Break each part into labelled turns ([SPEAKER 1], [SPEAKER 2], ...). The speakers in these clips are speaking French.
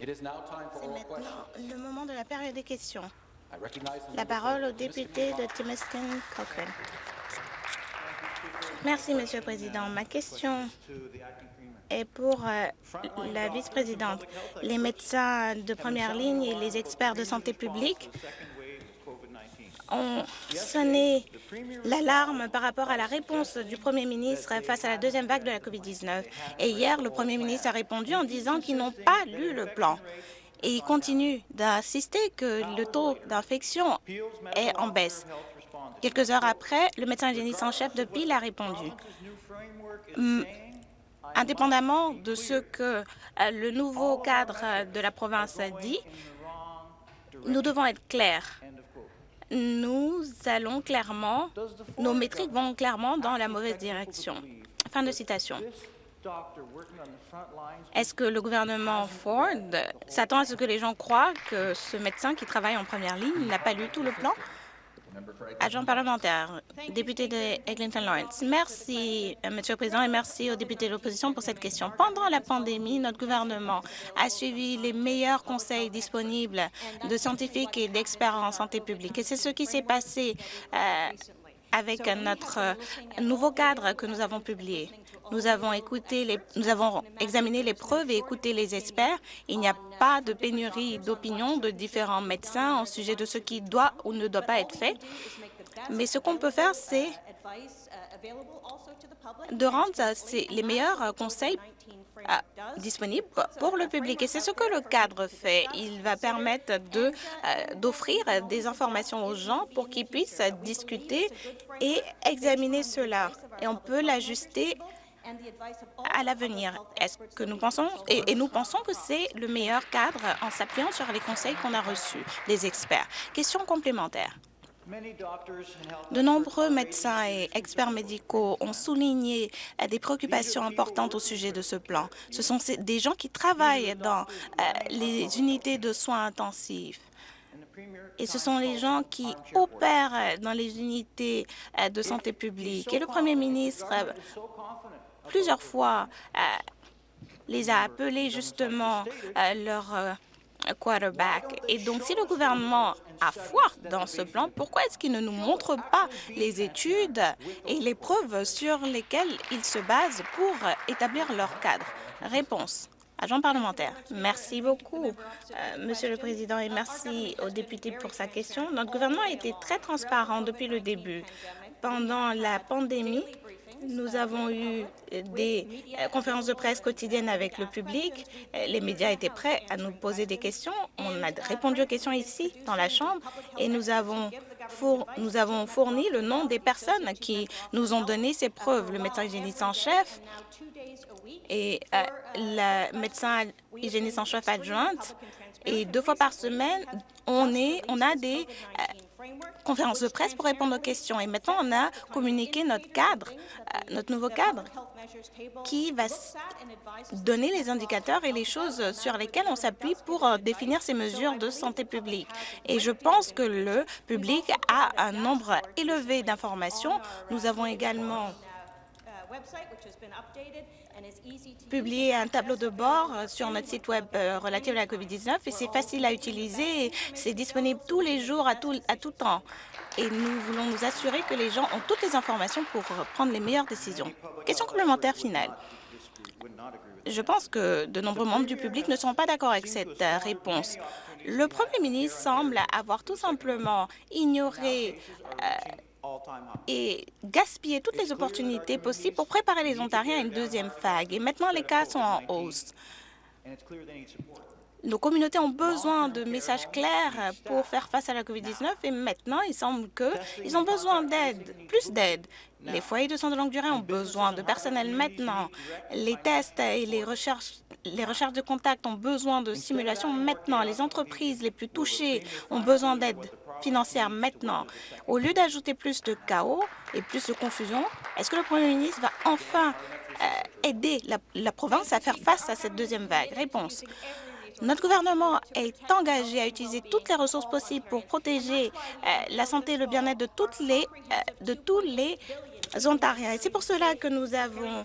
[SPEAKER 1] C'est maintenant
[SPEAKER 2] le moment de la période des questions.
[SPEAKER 1] La parole au député de Timiston Cochrane. Merci, Monsieur le Président. Ma question est pour euh, la vice-présidente. Les médecins de première ligne et les experts de santé publique ont sonné l'alarme par rapport à la réponse du Premier ministre face à la deuxième vague de la COVID-19. Et hier, le Premier ministre a répondu en disant qu'ils n'ont pas lu le plan. Et il continue d'insister que le taux d'infection est en baisse. Quelques heures après, le médecin hygiéniste en chef de Peel a répondu. Hum, indépendamment de ce que euh, le nouveau cadre de la province a dit, nous devons être clairs nous allons clairement, nos métriques vont clairement dans la mauvaise direction. Fin de citation. Est-ce que le gouvernement Ford s'attend à ce que les gens croient que ce médecin qui travaille en première ligne n'a pas lu tout le plan? Agent parlementaire, député de Eglinton Lawrence. Merci, euh, Monsieur le Président, et merci aux députés de l'opposition pour cette question. Pendant la pandémie, notre gouvernement a suivi les meilleurs conseils disponibles de scientifiques et d'experts en santé publique. Et c'est ce qui s'est passé euh, avec notre euh, nouveau cadre que nous avons publié. Nous avons, écouté les, nous avons examiné les preuves et écouté les experts. Il n'y a pas de pénurie d'opinion de différents médecins au sujet de ce qui doit ou ne doit pas être fait. Mais ce qu'on peut faire, c'est de rendre les meilleurs conseils disponibles pour le public. Et c'est ce que le cadre fait. Il va permettre euh, d'offrir des informations aux gens pour qu'ils puissent discuter et examiner cela. Et on peut l'ajuster à l'avenir. Est-ce que nous pensons et, nous pensons que c'est le meilleur cadre en s'appuyant sur les conseils qu'on a reçus des experts. Question complémentaire. De nombreux médecins et experts médicaux ont souligné des préoccupations importantes au sujet de ce plan. Ce sont des gens qui travaillent dans euh, les unités de soins intensifs. Et ce sont les gens qui opèrent dans les unités euh, de santé publique. Et le Premier ministre plusieurs fois euh, les a appelés justement euh, leur euh, quarterback. Et donc, si le gouvernement a foi dans ce plan, pourquoi est-ce qu'il ne nous montre pas les études et les preuves sur lesquelles ils se basent pour établir leur cadre? Réponse. Agent parlementaire. Merci beaucoup, Monsieur le Président, et merci aux députés pour sa question. Notre gouvernement a été très transparent depuis le début. Pendant la pandémie, nous avons eu des euh, conférences de presse quotidiennes avec le public. Euh, les médias étaient prêts à nous poser des questions. On a répondu aux questions ici, dans la Chambre, et nous avons, nous avons fourni le nom des personnes qui nous ont donné ces preuves. Le médecin hygiéniste en chef et euh, le médecin hygiéniste en chef adjointe. Et deux fois par semaine, on, est, on a des conférence de presse pour répondre aux questions. Et maintenant, on a communiqué notre cadre, euh, notre nouveau cadre, qui va donner les indicateurs et les choses sur lesquelles on s'appuie pour euh, définir ces mesures de santé publique. Et je pense que le public a un nombre élevé d'informations. Nous avons également publier un tableau de bord euh, sur notre site Web euh, relatif à la COVID-19 et c'est facile à utiliser. C'est disponible tous les jours, à tout, à tout temps. Et nous voulons nous assurer que les gens ont toutes les informations pour euh, prendre les meilleures décisions. Question complémentaire finale. Je pense que de nombreux membres du public ne sont pas d'accord avec cette réponse. Le Premier ministre semble avoir tout simplement ignoré et gaspiller toutes les opportunités possibles pour préparer les Ontariens à une deuxième vague. Et maintenant, les cas sont en hausse. Nos communautés ont besoin de messages clairs pour faire face à la COVID-19 et maintenant, il semble qu'ils ont besoin d'aide, plus d'aide. Les foyers de soins de longue durée ont besoin de personnel maintenant. Les tests et les recherches, les recherches de contact ont besoin de simulation maintenant. Les entreprises les plus touchées ont besoin d'aide financière maintenant. Au lieu d'ajouter plus de chaos et plus de confusion, est-ce que le Premier ministre va enfin euh, aider la, province à faire face à cette deuxième vague? Réponse. Notre gouvernement est engagé à utiliser toutes les ressources possibles pour protéger euh, la santé et le bien-être de, les, euh, de tous les ontariens. Et c'est pour cela que nous avons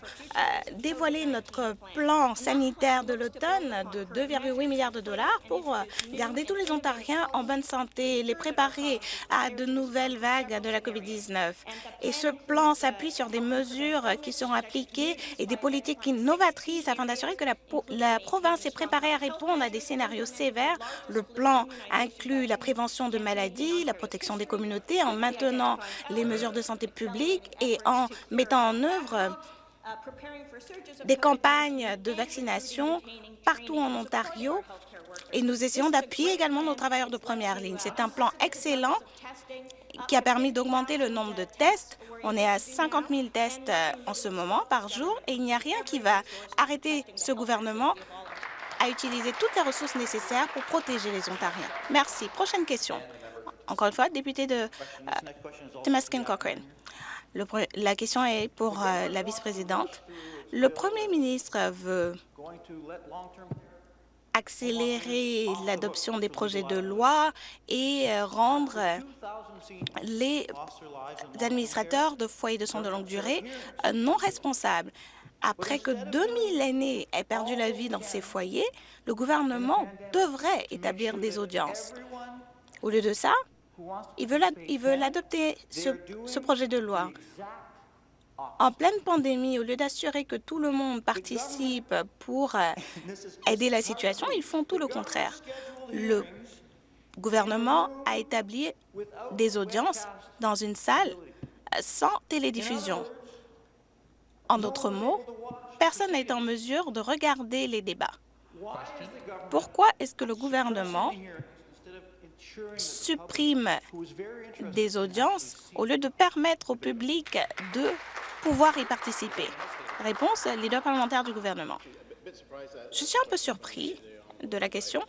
[SPEAKER 1] dévoilé notre plan sanitaire de l'automne de 2,8 milliards de dollars pour garder tous les Ontariens en bonne santé et les préparer à de nouvelles vagues de la COVID-19. Et ce plan s'appuie sur des mesures qui seront appliquées et des politiques innovatrices afin d'assurer que la, la province est préparée à répondre à des scénarios sévères. Le plan inclut la prévention de maladies, la protection des communautés en maintenant les mesures de santé publique et en mettant en œuvre des campagnes de vaccination partout en Ontario et nous essayons d'appuyer également nos travailleurs de première ligne. C'est un plan excellent qui a permis d'augmenter le nombre de tests. On est à 50 000 tests euh, en ce moment par jour et il n'y a rien qui va arrêter ce gouvernement à utiliser toutes les ressources nécessaires pour protéger les Ontariens. Merci. Prochaine question. Encore une fois, député de euh, Cochrane. La question est pour euh, la vice-présidente. Le premier ministre veut accélérer l'adoption des projets de loi et euh, rendre les administrateurs de foyers de soins de longue durée euh, non responsables. Après que 2000 aînés aient perdu la vie dans ces foyers, le gouvernement devrait établir des audiences. Au lieu de ça, il veut adopter ce projet de loi en pleine pandémie, au lieu d'assurer que tout le monde participe pour euh, aider la situation, ils font tout le contraire. Le gouvernement a établi des audiences dans une salle euh, sans télédiffusion. En d'autres mots, personne n'est en mesure de regarder les débats. Pourquoi est-ce que le gouvernement supprime des audiences au lieu de permettre au public de pouvoir y participer Réponse, leader parlementaire du gouvernement. Je suis un peu surpris de la question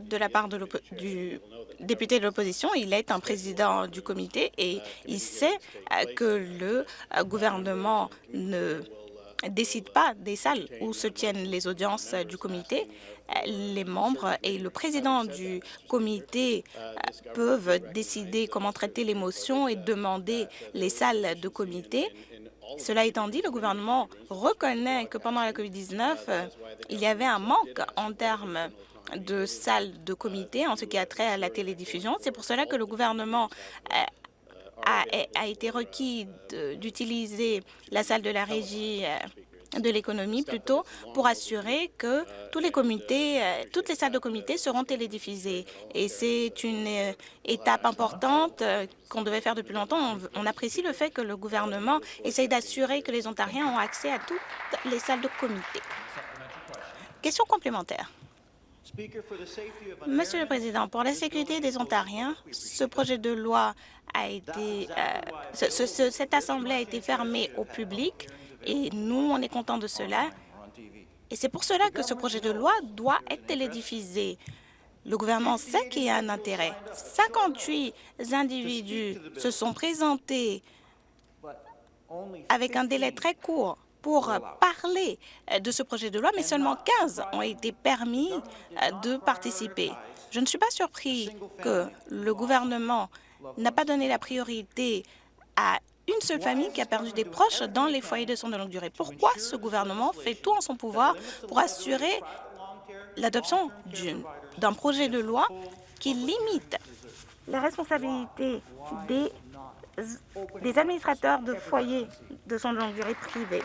[SPEAKER 1] de la part du député de l'opposition. Il est un président du comité et il sait euh, que le euh, gouvernement ne décide pas des salles où se tiennent les audiences du comité. Les membres et le président du comité euh, peuvent décider comment traiter les motions et demander les salles de comité. Cela étant dit, le gouvernement reconnaît que pendant la COVID-19, il y avait un manque en termes de salles de comité en ce qui a trait à la télédiffusion. C'est pour cela que le gouvernement euh, a, été requis d'utiliser la salle de la régie euh, de l'économie plutôt pour assurer que tous les comités, euh, toutes les salles de comité seront télédiffusées. Et c'est une euh, étape importante qu'on devait faire depuis longtemps. On, apprécie le fait que le gouvernement essaye d'assurer que les Ontariens ont accès à toutes les salles de comité. Question complémentaire. Monsieur le Président, pour la sécurité des Ontariens, ce projet de loi a été, cette Assemblée a été fermée au public et nous, on est contents de cela. Et c'est pour cela que ce projet de loi doit être télédiffusé. Le gouvernement sait qu'il y a un intérêt. 58 individus se sont présentés avec un délai très court pour parler de ce projet de loi, mais seulement 15 ont été permis de participer. Je ne suis pas surpris que le gouvernement n'a pas donné la priorité à une seule famille qui a perdu des proches dans les foyers de soins de longue durée. Pourquoi ce gouvernement fait tout en son pouvoir pour assurer l'adoption d'un projet de loi qui limite la responsabilité des, des administrateurs de foyers de soins de longue durée privés?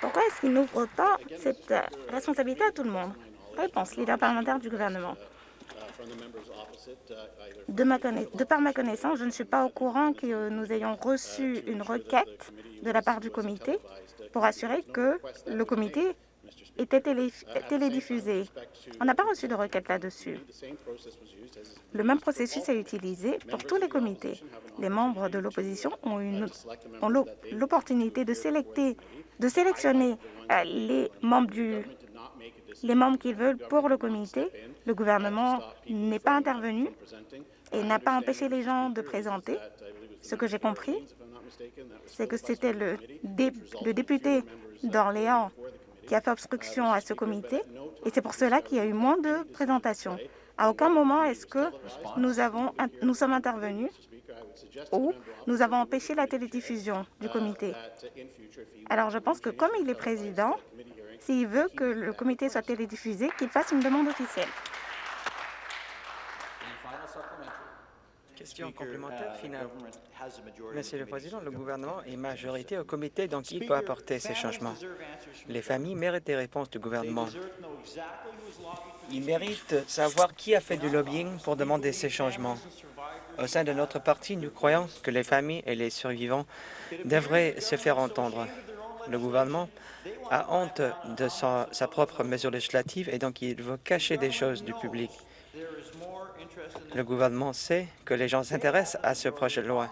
[SPEAKER 1] Pourquoi est-ce qu'il n'ouvre pas cette responsabilité à tout le monde? Réponse, leader parlementaire du gouvernement. De, ma par ma connaissance, je ne suis pas au courant que nous ayons reçu une requête de la part du comité pour assurer que le comité était télédiffusé. On n'a pas reçu de requête là-dessus. Le même processus est utilisé pour tous les comités. Les membres de l'opposition ont, l'opportunité de, de sélectionner euh, les membres du qu'ils veulent pour le comité. Le gouvernement n'est pas intervenu et n'a pas empêché les gens de présenter. Ce que j'ai compris, c'est que c'était le, le député d'Orléans qui a fait obstruction à ce comité et c'est pour cela qu'il y a eu moins de présentations. À aucun moment est-ce que nous, avons, nous sommes intervenus
[SPEAKER 2] où nous avons empêché la télédiffusion du comité. Alors, je pense que comme il est président, s'il veut que le comité soit télédiffusé, qu'il fasse une demande officielle.
[SPEAKER 3] Question complémentaire finale. Monsieur le Président, le gouvernement est majorité au comité, donc il peut apporter ces changements. Les familles méritent des réponses du gouvernement. Ils méritent savoir qui a fait du lobbying pour demander ces changements. Au sein de notre parti, nous croyons que les familles et les survivants devraient se faire entendre. Le gouvernement a honte de sa, sa propre mesure législative et donc il veut cacher des choses du public. Le gouvernement sait que les gens s'intéressent à ce projet de loi.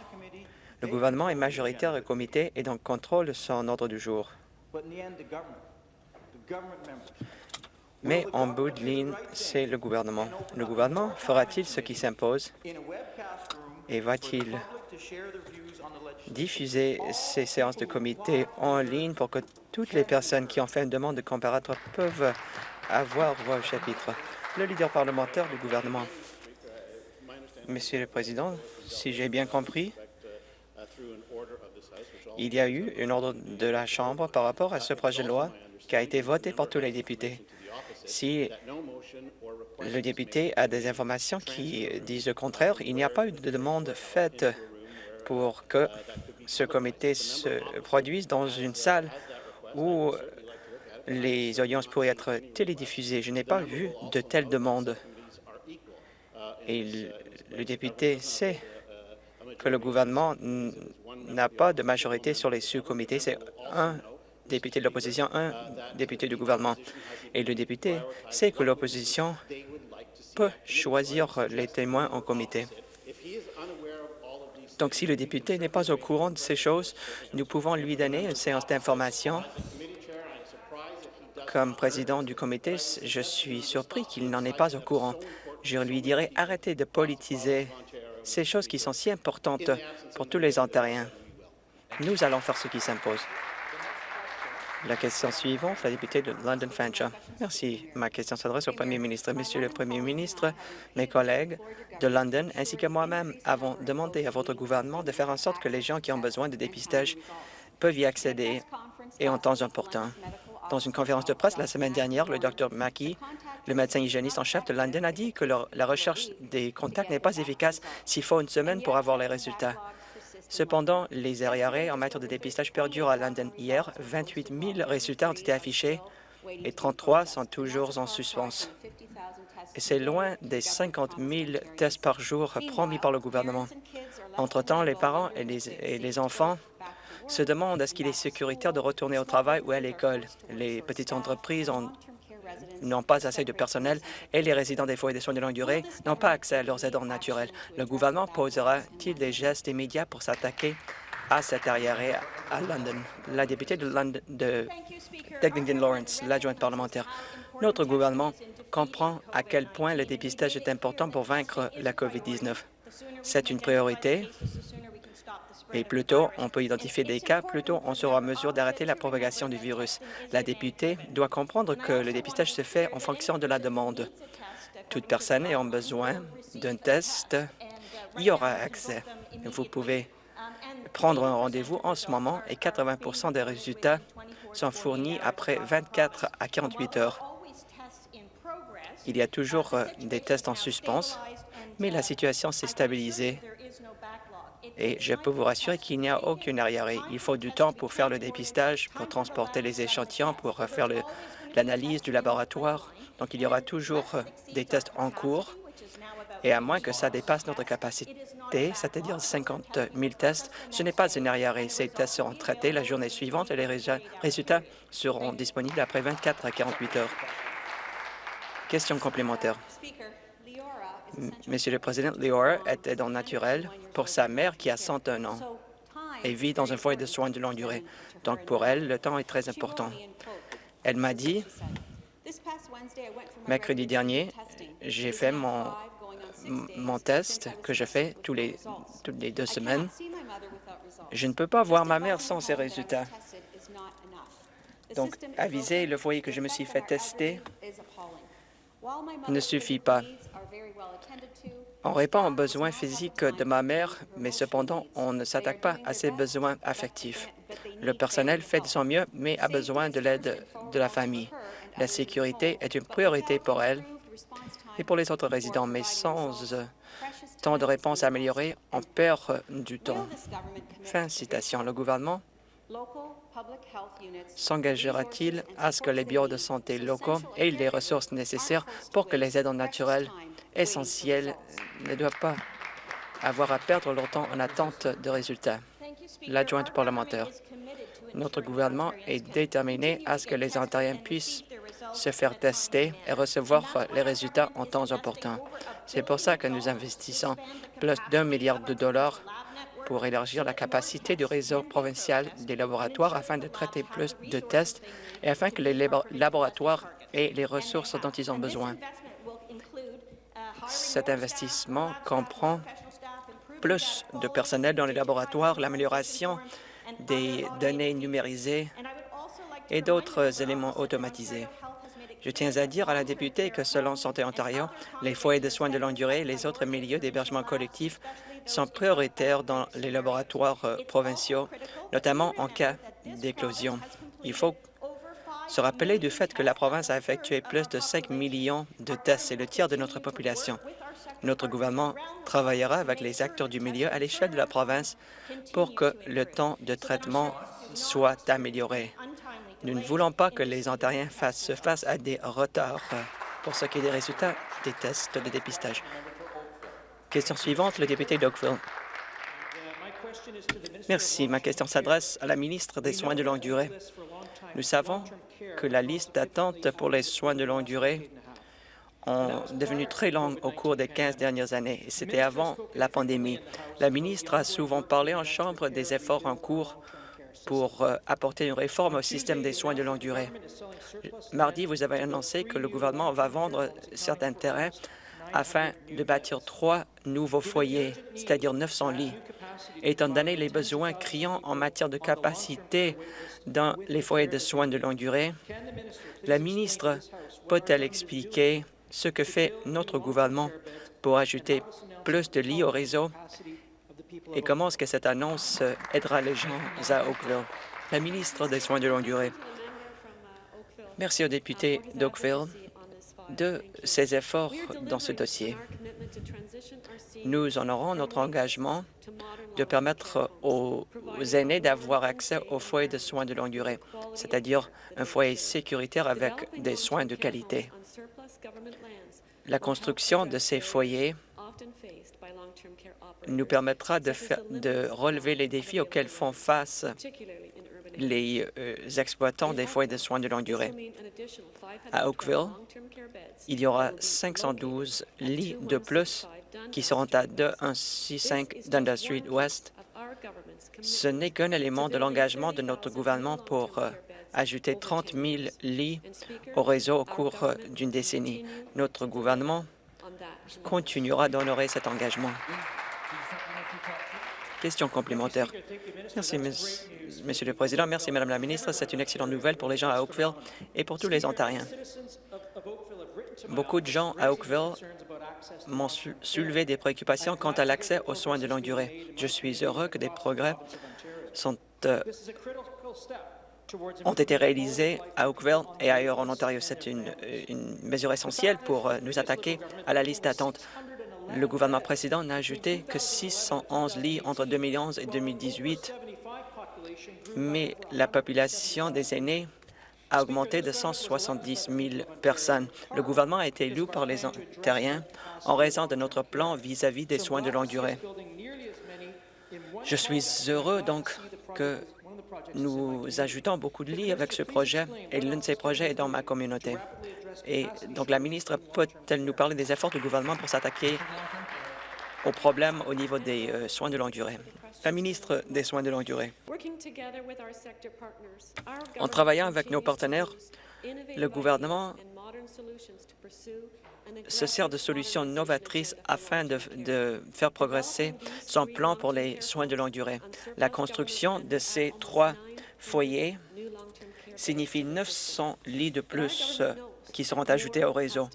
[SPEAKER 3] Le gouvernement est majoritaire au comité et donc contrôle son ordre du jour. Mais en bout de ligne, c'est le gouvernement. Le gouvernement fera-t-il ce qui s'impose et va-t-il diffuser ces séances de comité en ligne pour que toutes les personnes qui ont fait une demande de comparatoire peuvent avoir voix au chapitre? Le leader parlementaire du gouvernement. Monsieur le Président, si j'ai bien compris, il y a eu une ordre de la Chambre par rapport à ce projet de loi qui a été voté par tous les députés. Si le député a des informations qui disent le contraire, il n'y a pas eu de demande faite pour que ce comité se produise dans une salle où les audiences pourraient être télédiffusées. Je n'ai pas vu de telle demande. Et le député sait que le gouvernement n'a pas de majorité sur les sous-comités. C'est un député de l'opposition, un député du gouvernement. Et le député sait que l'opposition peut choisir les témoins en comité. Donc, si le député n'est pas au courant de ces choses, nous pouvons lui donner une séance d'information. Comme président du comité, je suis surpris qu'il n'en est pas au courant je lui dirais arrêtez de politiser ces choses qui sont si importantes pour tous les Ontariens. Nous allons faire ce qui s'impose. La question suivante, la députée de London Fanshawe. Merci. Ma question s'adresse au Premier ministre. Monsieur le Premier ministre, mes collègues de London ainsi que moi-même avons demandé à votre gouvernement de faire en sorte que les gens qui ont besoin de dépistage peuvent y accéder et en temps important. Dans une conférence de presse la semaine dernière, le Dr Mackey, le médecin hygiéniste en chef de London, a dit que la recherche des contacts n'est pas efficace s'il faut une semaine pour avoir les résultats. Cependant, les arrêts en matière de dépistage perdurent à London hier. 28 000 résultats ont été affichés et 33 sont toujours en suspens. C'est loin des 50 000 tests par jour promis par le gouvernement. Entre-temps, les parents et les enfants se demandent est-ce qu'il est sécuritaire de retourner au travail ou à l'école. Les petites entreprises n'ont pas assez de personnel et les résidents des foyers de soins de longue durée n'ont pas accès à leurs aidants naturels. Le gouvernement posera-t-il des gestes immédiats pour s'attaquer à cet arriéré à London? La députée de, London, de Lawrence, l'adjointe parlementaire. Notre gouvernement comprend à quel point le dépistage est important pour vaincre la COVID-19. C'est une priorité et plus tôt on peut identifier des cas, plus tôt on sera en mesure d'arrêter la propagation du virus. La députée doit comprendre que le dépistage se fait en fonction de la demande. Toute personne ayant besoin d'un test y aura accès. Vous pouvez prendre un rendez-vous en ce moment et 80% des résultats sont fournis après 24 à 48 heures. Il y a toujours euh, des tests en suspens, mais la situation s'est stabilisée et je peux vous rassurer qu'il n'y a aucune arriéré. Il faut du temps pour faire le dépistage, pour transporter les échantillons, pour faire l'analyse du laboratoire. Donc, il y aura toujours des tests en cours. Et à moins que ça dépasse notre capacité, c'est-à-dire 50 000 tests, ce n'est pas une arriéré. Ces tests seront traités la journée suivante et les résultats seront disponibles après 24 à 48 heures. Question complémentaire. Monsieur le Président, Leora est aidant naturel pour sa mère qui a 101 ans et vit dans un foyer de soins de longue durée. Donc pour elle, le temps est très important. Elle m'a dit, mercredi dernier, j'ai fait mon, mon test que je fais tous les, toutes les deux semaines. Je ne peux pas voir ma mère sans ces résultats. Donc, aviser le foyer que je me suis fait tester ne suffit pas. On répond aux besoins physiques de ma mère, mais cependant, on ne s'attaque pas à ses besoins affectifs. Le personnel fait de son mieux, mais a besoin de l'aide de la famille. La sécurité est une priorité pour elle et pour les autres résidents, mais sans euh, temps de réponse amélioré, on perd du temps. Fin citation. Le gouvernement s'engagera-t-il à ce que les bureaux de santé locaux aient les ressources nécessaires pour que les aides naturelles essentielles ne doivent pas avoir à perdre leur temps en attente de résultats? L'adjointe parlementaire. Notre gouvernement est déterminé à ce que les Ontariens puissent se faire tester et recevoir les résultats en temps opportun. C'est pour ça que nous investissons plus d'un milliard de dollars pour élargir la capacité du réseau provincial des laboratoires afin de traiter plus de tests et afin que les laboratoires aient les ressources dont ils ont besoin. Cet investissement comprend plus de personnel dans les laboratoires, l'amélioration des données numérisées et d'autres éléments automatisés. Je tiens à dire à la députée que selon Santé Ontario, les foyers de soins de longue durée et les autres milieux d'hébergement collectif sont prioritaires dans les laboratoires euh, provinciaux, notamment en cas d'éclosion. Il faut se rappeler du fait que la province a effectué plus de 5 millions de tests, c'est le tiers de notre population. Notre gouvernement travaillera avec les acteurs du milieu à l'échelle de la province pour que le temps de traitement soit amélioré. Nous ne voulons pas que les Ontariens fassent, se fassent à des retards pour ce qui est des résultats des tests de dépistage. Question suivante, le député d'Oakville. Merci. Ma question s'adresse à la ministre des Soins de longue durée. Nous savons que la liste d'attente pour les soins de longue durée ont devenu très longue au cours des 15 dernières années. C'était avant la pandémie. La ministre a souvent parlé en Chambre des efforts en cours pour euh, apporter une réforme au système des soins de longue durée. Mardi, vous avez annoncé que le gouvernement va vendre certains terrains afin de bâtir trois nouveaux foyers, c'est-à-dire 900 lits. Étant donné les besoins criants en matière de capacité dans les foyers de soins de longue durée, la ministre peut-elle expliquer ce que fait notre gouvernement pour ajouter plus de lits au réseau? Et comment est-ce que cette annonce aidera les gens à Oakville? La ministre des Soins de longue durée. Merci aux députés d'Oakville de ses efforts dans ce dossier. Nous honorons notre engagement de permettre aux aînés d'avoir accès aux foyers de soins de longue durée, c'est-à-dire un foyer sécuritaire avec des soins de qualité. La construction de ces foyers nous permettra de, de relever les défis auxquels font face les euh, exploitants des foyers de soins de longue durée. À Oakville, il y aura 512 lits de plus qui seront à 2165 Dundas Street West. Ce n'est qu'un élément de l'engagement de notre gouvernement pour euh, ajouter 30 000 lits au réseau au cours euh, d'une décennie. Notre gouvernement continuera d'honorer cet engagement. Question complémentaire. Merci, Monsieur le Président. Merci, Madame la Ministre. C'est une excellente nouvelle pour les gens à Oakville et pour tous les Ontariens. Beaucoup de gens à Oakville m'ont soulevé des préoccupations quant à l'accès aux soins de longue durée. Je suis heureux que des progrès euh, ont été réalisés à Oakville et ailleurs en Ontario. C'est une, une, mesure essentielle pour euh, nous attaquer à la liste d'attente. Le gouvernement précédent n'a ajouté que 611 lits entre 2011 et 2018, mais la population des aînés a augmenté de 170 000 personnes. Le gouvernement a été élu par les Ontariens en raison de notre plan vis-à-vis -vis des soins de longue durée. Je suis heureux donc que nous ajoutons beaucoup de lits avec ce projet et l'un de ces projets est dans ma communauté. Et donc la ministre peut-elle nous parler des efforts du gouvernement pour s'attaquer aux problèmes au niveau des euh, soins de longue durée? La ministre des Soins de longue durée. En travaillant avec nos partenaires, le gouvernement se sert de solutions novatrices afin de, de, faire progresser son plan pour les soins de longue durée. La construction de ces trois foyers signifie 900 lits de plus qui seront ajoutés au réseau.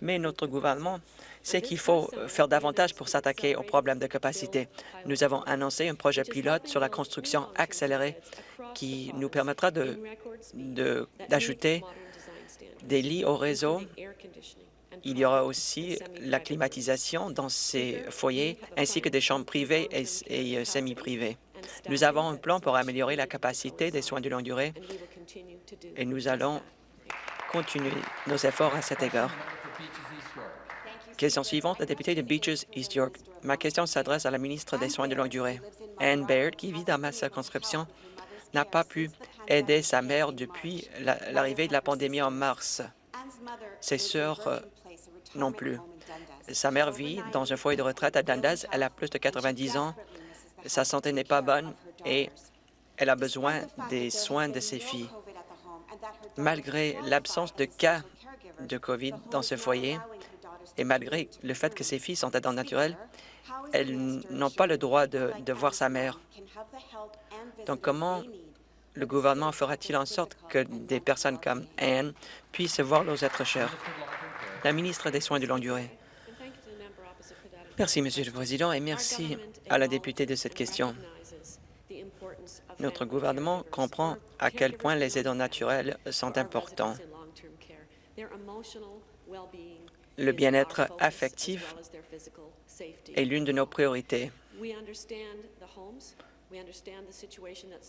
[SPEAKER 3] Mais notre gouvernement sait qu'il faut faire davantage pour s'attaquer aux problèmes de capacité. Nous avons annoncé un projet pilote sur la construction accélérée qui nous permettra d'ajouter de, des lits au réseau. Il y aura aussi la climatisation dans ces foyers, ainsi que des chambres privées et, et semi-privées. Nous avons un plan pour améliorer la capacité des soins de longue durée et nous allons continuer nos efforts à cet égard. Question suivante, la députée de Beaches, East York. Ma question s'adresse à la ministre des Soins de longue durée. Anne Baird, qui vit dans ma circonscription, n'a pas pu aider sa mère depuis l'arrivée de la pandémie en mars. Ses sœurs euh, non plus. Sa mère vit dans un foyer de retraite à Dundas. Elle a plus de 90 ans. Sa santé n'est pas bonne et elle a besoin des soins de ses filles. Malgré l'absence de cas de COVID dans ce foyer et malgré le fait que ses filles sont aidants naturels, elles n'ont pas le droit de, de voir sa mère. Donc, comment le gouvernement fera-t-il en sorte que des personnes comme Anne puissent voir leurs êtres chers? La ministre des Soins de longue durée. Merci, Monsieur le Président, et merci à la députée de cette question. Notre gouvernement comprend à quel point les aidants naturels sont importants. Le bien-être affectif est l'une de nos priorités.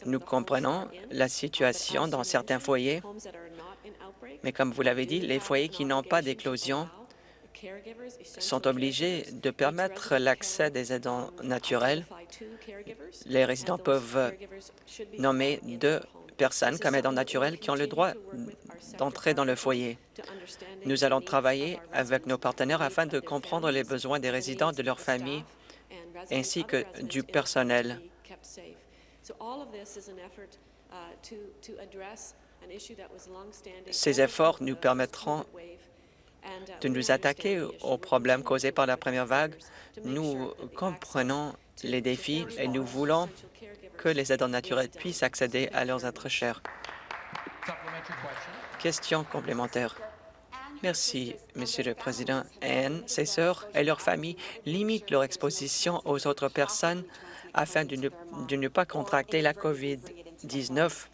[SPEAKER 3] Nous comprenons la situation dans certains foyers, mais comme vous l'avez dit, les foyers qui n'ont pas d'éclosion sont obligés de permettre l'accès des aidants naturels. Les résidents peuvent nommer deux personnes comme aidants naturels qui ont le droit d'entrer dans le foyer. Nous allons travailler avec nos partenaires afin de comprendre les besoins des résidents, de leurs familles, ainsi que du personnel. Ces efforts nous permettront de nous attaquer aux problèmes causés par la première vague. Nous comprenons les défis et nous voulons que les aidants naturels puissent accéder à leurs êtres chers. Question complémentaire. Merci, Monsieur le Président. Anne, ses sœurs et leurs familles limitent leur exposition aux autres personnes afin de ne, pas contracter la COVID-19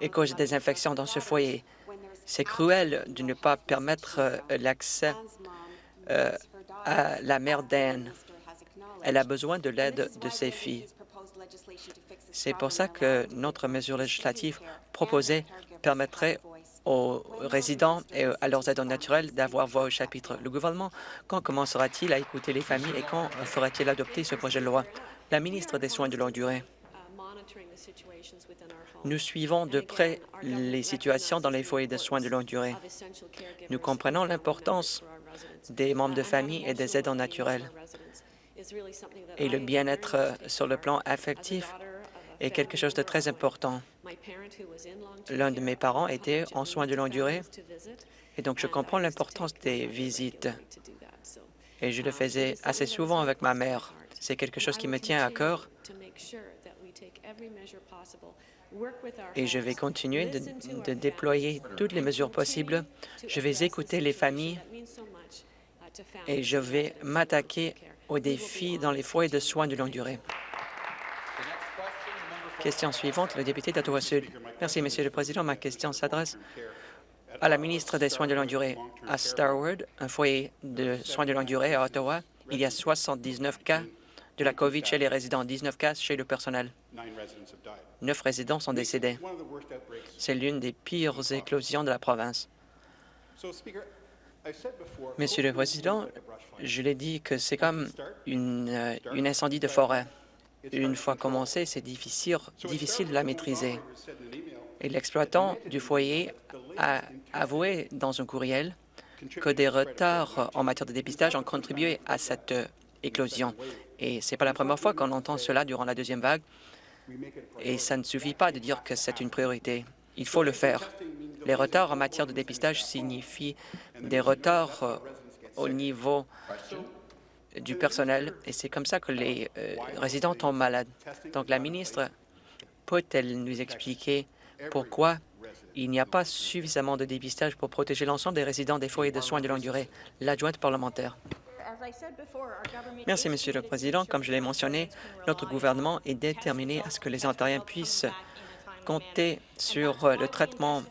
[SPEAKER 3] et cause des infections dans ce foyer. C'est cruel de ne pas permettre euh, l'accès euh, à la mère d'Anne. Elle a besoin de l'aide de ses filles. C'est pour ça que notre mesure législative proposée permettrait aux résidents et à leurs aidants naturels d'avoir voix au chapitre. Le gouvernement, quand commencera-t-il à écouter les familles et quand fera-t-il adopter ce projet de loi? La ministre des Soins de longue durée. Nous suivons de près les situations dans les foyers de soins de longue durée. Nous comprenons l'importance des membres de famille et des aidants naturels. Et le bien-être sur le plan affectif est quelque chose de très important. L'un de mes parents était en soins de longue durée, et donc je comprends l'importance des visites. Et je le faisais assez souvent avec ma mère. C'est quelque chose qui me tient à cœur et je vais continuer de, déployer toutes les mesures possibles. Je vais écouter les familles et je vais m'attaquer aux défis dans les foyers de soins de longue durée. Question suivante, le député d'Ottawa-Sud. Merci, Monsieur le Président. Ma question s'adresse à la ministre des Soins de longue durée. À Starwood, un foyer de soins de longue durée à Ottawa, il y a 79 cas de la COVID chez les résidents, 19 cas chez le personnel. Neuf résidents sont décédés. C'est l'une des pires éclosions de la province. Monsieur le Président, je l'ai dit que c'est comme une, euh, une, incendie de forêt. Une fois commencé, c'est difficile, difficile de la maîtriser. Et l'exploitant du foyer a avoué dans un courriel que des retards en matière de dépistage ont contribué à cette éclosion. Et ce n'est pas la première fois qu'on entend cela durant la deuxième vague. Et ça ne suffit pas de dire que c'est une priorité. Il faut le faire. Les retards en matière de dépistage signifient des retards euh, au niveau du personnel, et c'est comme ça que les euh, résidents tombent malades. Donc la ministre peut-elle nous expliquer pourquoi il n'y a pas suffisamment de dépistage pour protéger l'ensemble des résidents des foyers de soins de longue durée? L'adjointe parlementaire. Merci, Monsieur le Président. Comme je l'ai mentionné, notre gouvernement est déterminé à ce que les Ontariens puissent compter sur le traitement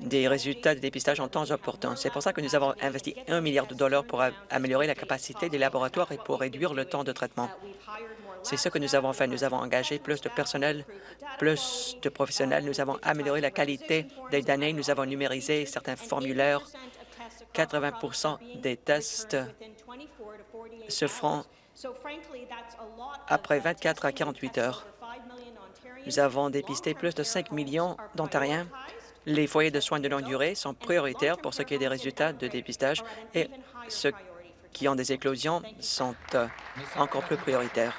[SPEAKER 3] des résultats de dépistage en temps opportun. C'est pour ça que nous avons investi un milliard de dollars pour améliorer la capacité des laboratoires et pour réduire le temps de traitement. C'est ce que nous avons fait. Nous avons engagé plus de personnel, plus de professionnels. Nous avons amélioré la qualité des données. Nous avons numérisé certains formulaires. 80% des tests se feront après 24 à 48 heures. Nous avons dépisté plus de 5 millions d'Ontariens les foyers de soins de longue durée sont prioritaires pour ce qui est des résultats de dépistage et ceux qui ont des éclosions sont euh, encore plus prioritaires.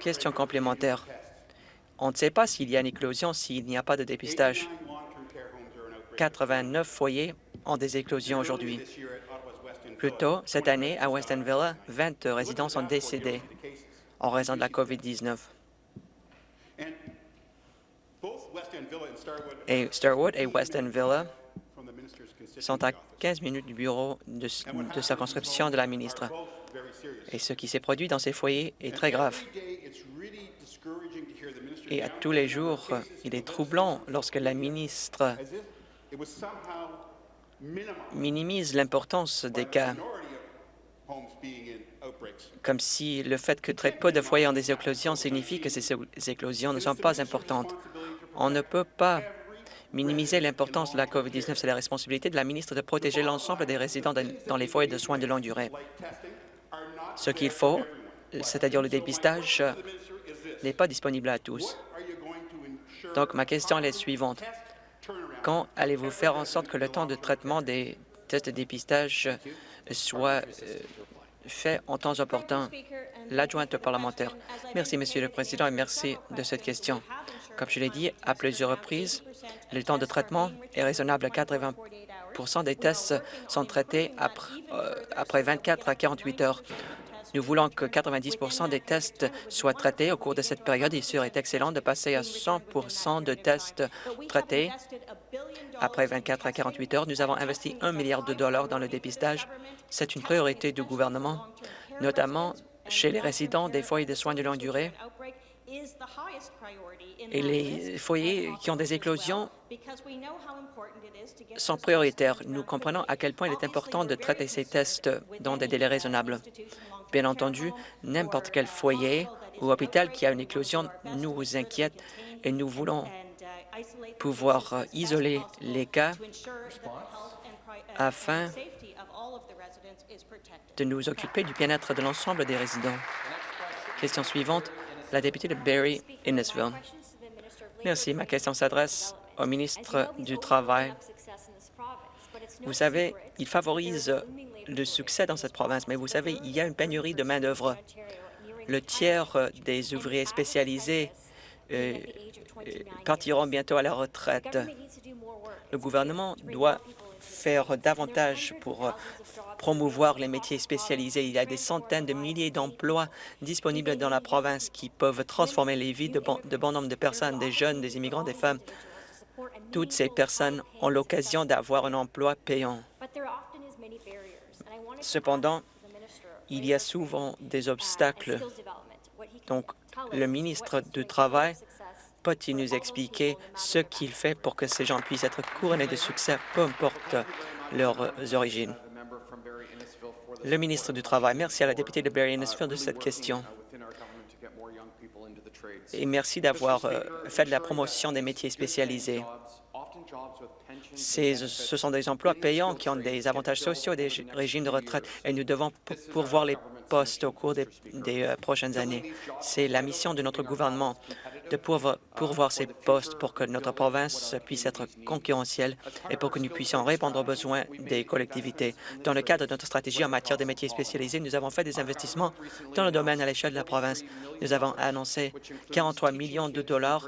[SPEAKER 3] Question complémentaire. On ne sait pas s'il y a une éclosion s'il n'y a pas de dépistage. 89 foyers ont des éclosions aujourd'hui. Plus tôt, cette année, à Weston Villa, 20 résidents sont décédés en raison de la COVID-19. Et Starwood et Weston Villa sont à 15 minutes du bureau de, de circonscription de la ministre. Et ce qui s'est produit dans ces foyers est très grave. Et à tous les jours, il est troublant lorsque la ministre minimise l'importance des cas, comme si le fait que très peu de foyers ont des éclosions signifie que ces éclosions ne sont pas importantes. On ne peut pas minimiser l'importance de la COVID-19. C'est la responsabilité de la ministre de protéger l'ensemble des résidents dans les foyers de soins de longue durée. Ce qu'il faut, c'est-à-dire le dépistage, n'est pas disponible à tous. Donc, ma question est la suivante. Quand allez-vous faire en sorte que le temps de traitement des tests de dépistage soit euh, fait en temps opportun? L'adjointe parlementaire. Merci, Monsieur le Président, et merci de cette question. Comme je l'ai dit à plusieurs reprises, le temps de traitement est raisonnable. à 80% des tests sont traités après, euh, après 24 à 48 heures. Nous voulons que 90% des tests soient traités au cours de cette période. Il serait excellent de passer à 100% de tests traités après 24 à 48 heures. Nous avons investi un milliard de dollars dans le dépistage. C'est une priorité du gouvernement, notamment chez les résidents des foyers de soins de longue durée et les foyers qui ont des éclosions sont prioritaires. Nous comprenons à quel point il est important de traiter ces tests dans des délais raisonnables. Bien entendu, n'importe quel foyer ou hôpital qui a une éclosion nous inquiète et nous voulons pouvoir isoler les cas afin de nous occuper du bien-être de l'ensemble des résidents. Question suivante, la députée de Barrie Innisville. Merci. Ma question s'adresse au ministre du Travail. Vous savez, il favorise le succès dans cette province, mais vous savez, il y a une pénurie de main-d'œuvre. Le tiers des ouvriers spécialisés euh, euh, partiront bientôt à la retraite. Le gouvernement doit faire davantage pour promouvoir les métiers spécialisés. Il y a des centaines de milliers d'emplois disponibles dans la province qui peuvent transformer les vies de bon, de bon nombre de personnes, des jeunes, des immigrants, des femmes. Toutes ces personnes ont l'occasion d'avoir un emploi payant. Cependant, il y a souvent des obstacles. Donc, le ministre du Travail peut-il nous expliquer ce qu'il fait pour que ces gens puissent être couronnés de succès, peu importe leurs origines? Le ministre du Travail. Merci à la députée de Barrie Innisfil de cette question. Et merci d'avoir euh, fait de la promotion des métiers spécialisés. Ce sont des emplois payants qui ont des avantages sociaux et des régimes de retraite, et nous devons pourvoir les postes au cours des, euh, prochaines années. C'est la mission de notre gouvernement de pourvoir ces postes pour que notre province puisse être concurrentielle et pour que nous puissions répondre aux besoins des collectivités. Dans le cadre de notre stratégie en matière de métiers spécialisés, nous avons fait des investissements dans le domaine à l'échelle de la province. Nous avons annoncé 43 millions de dollars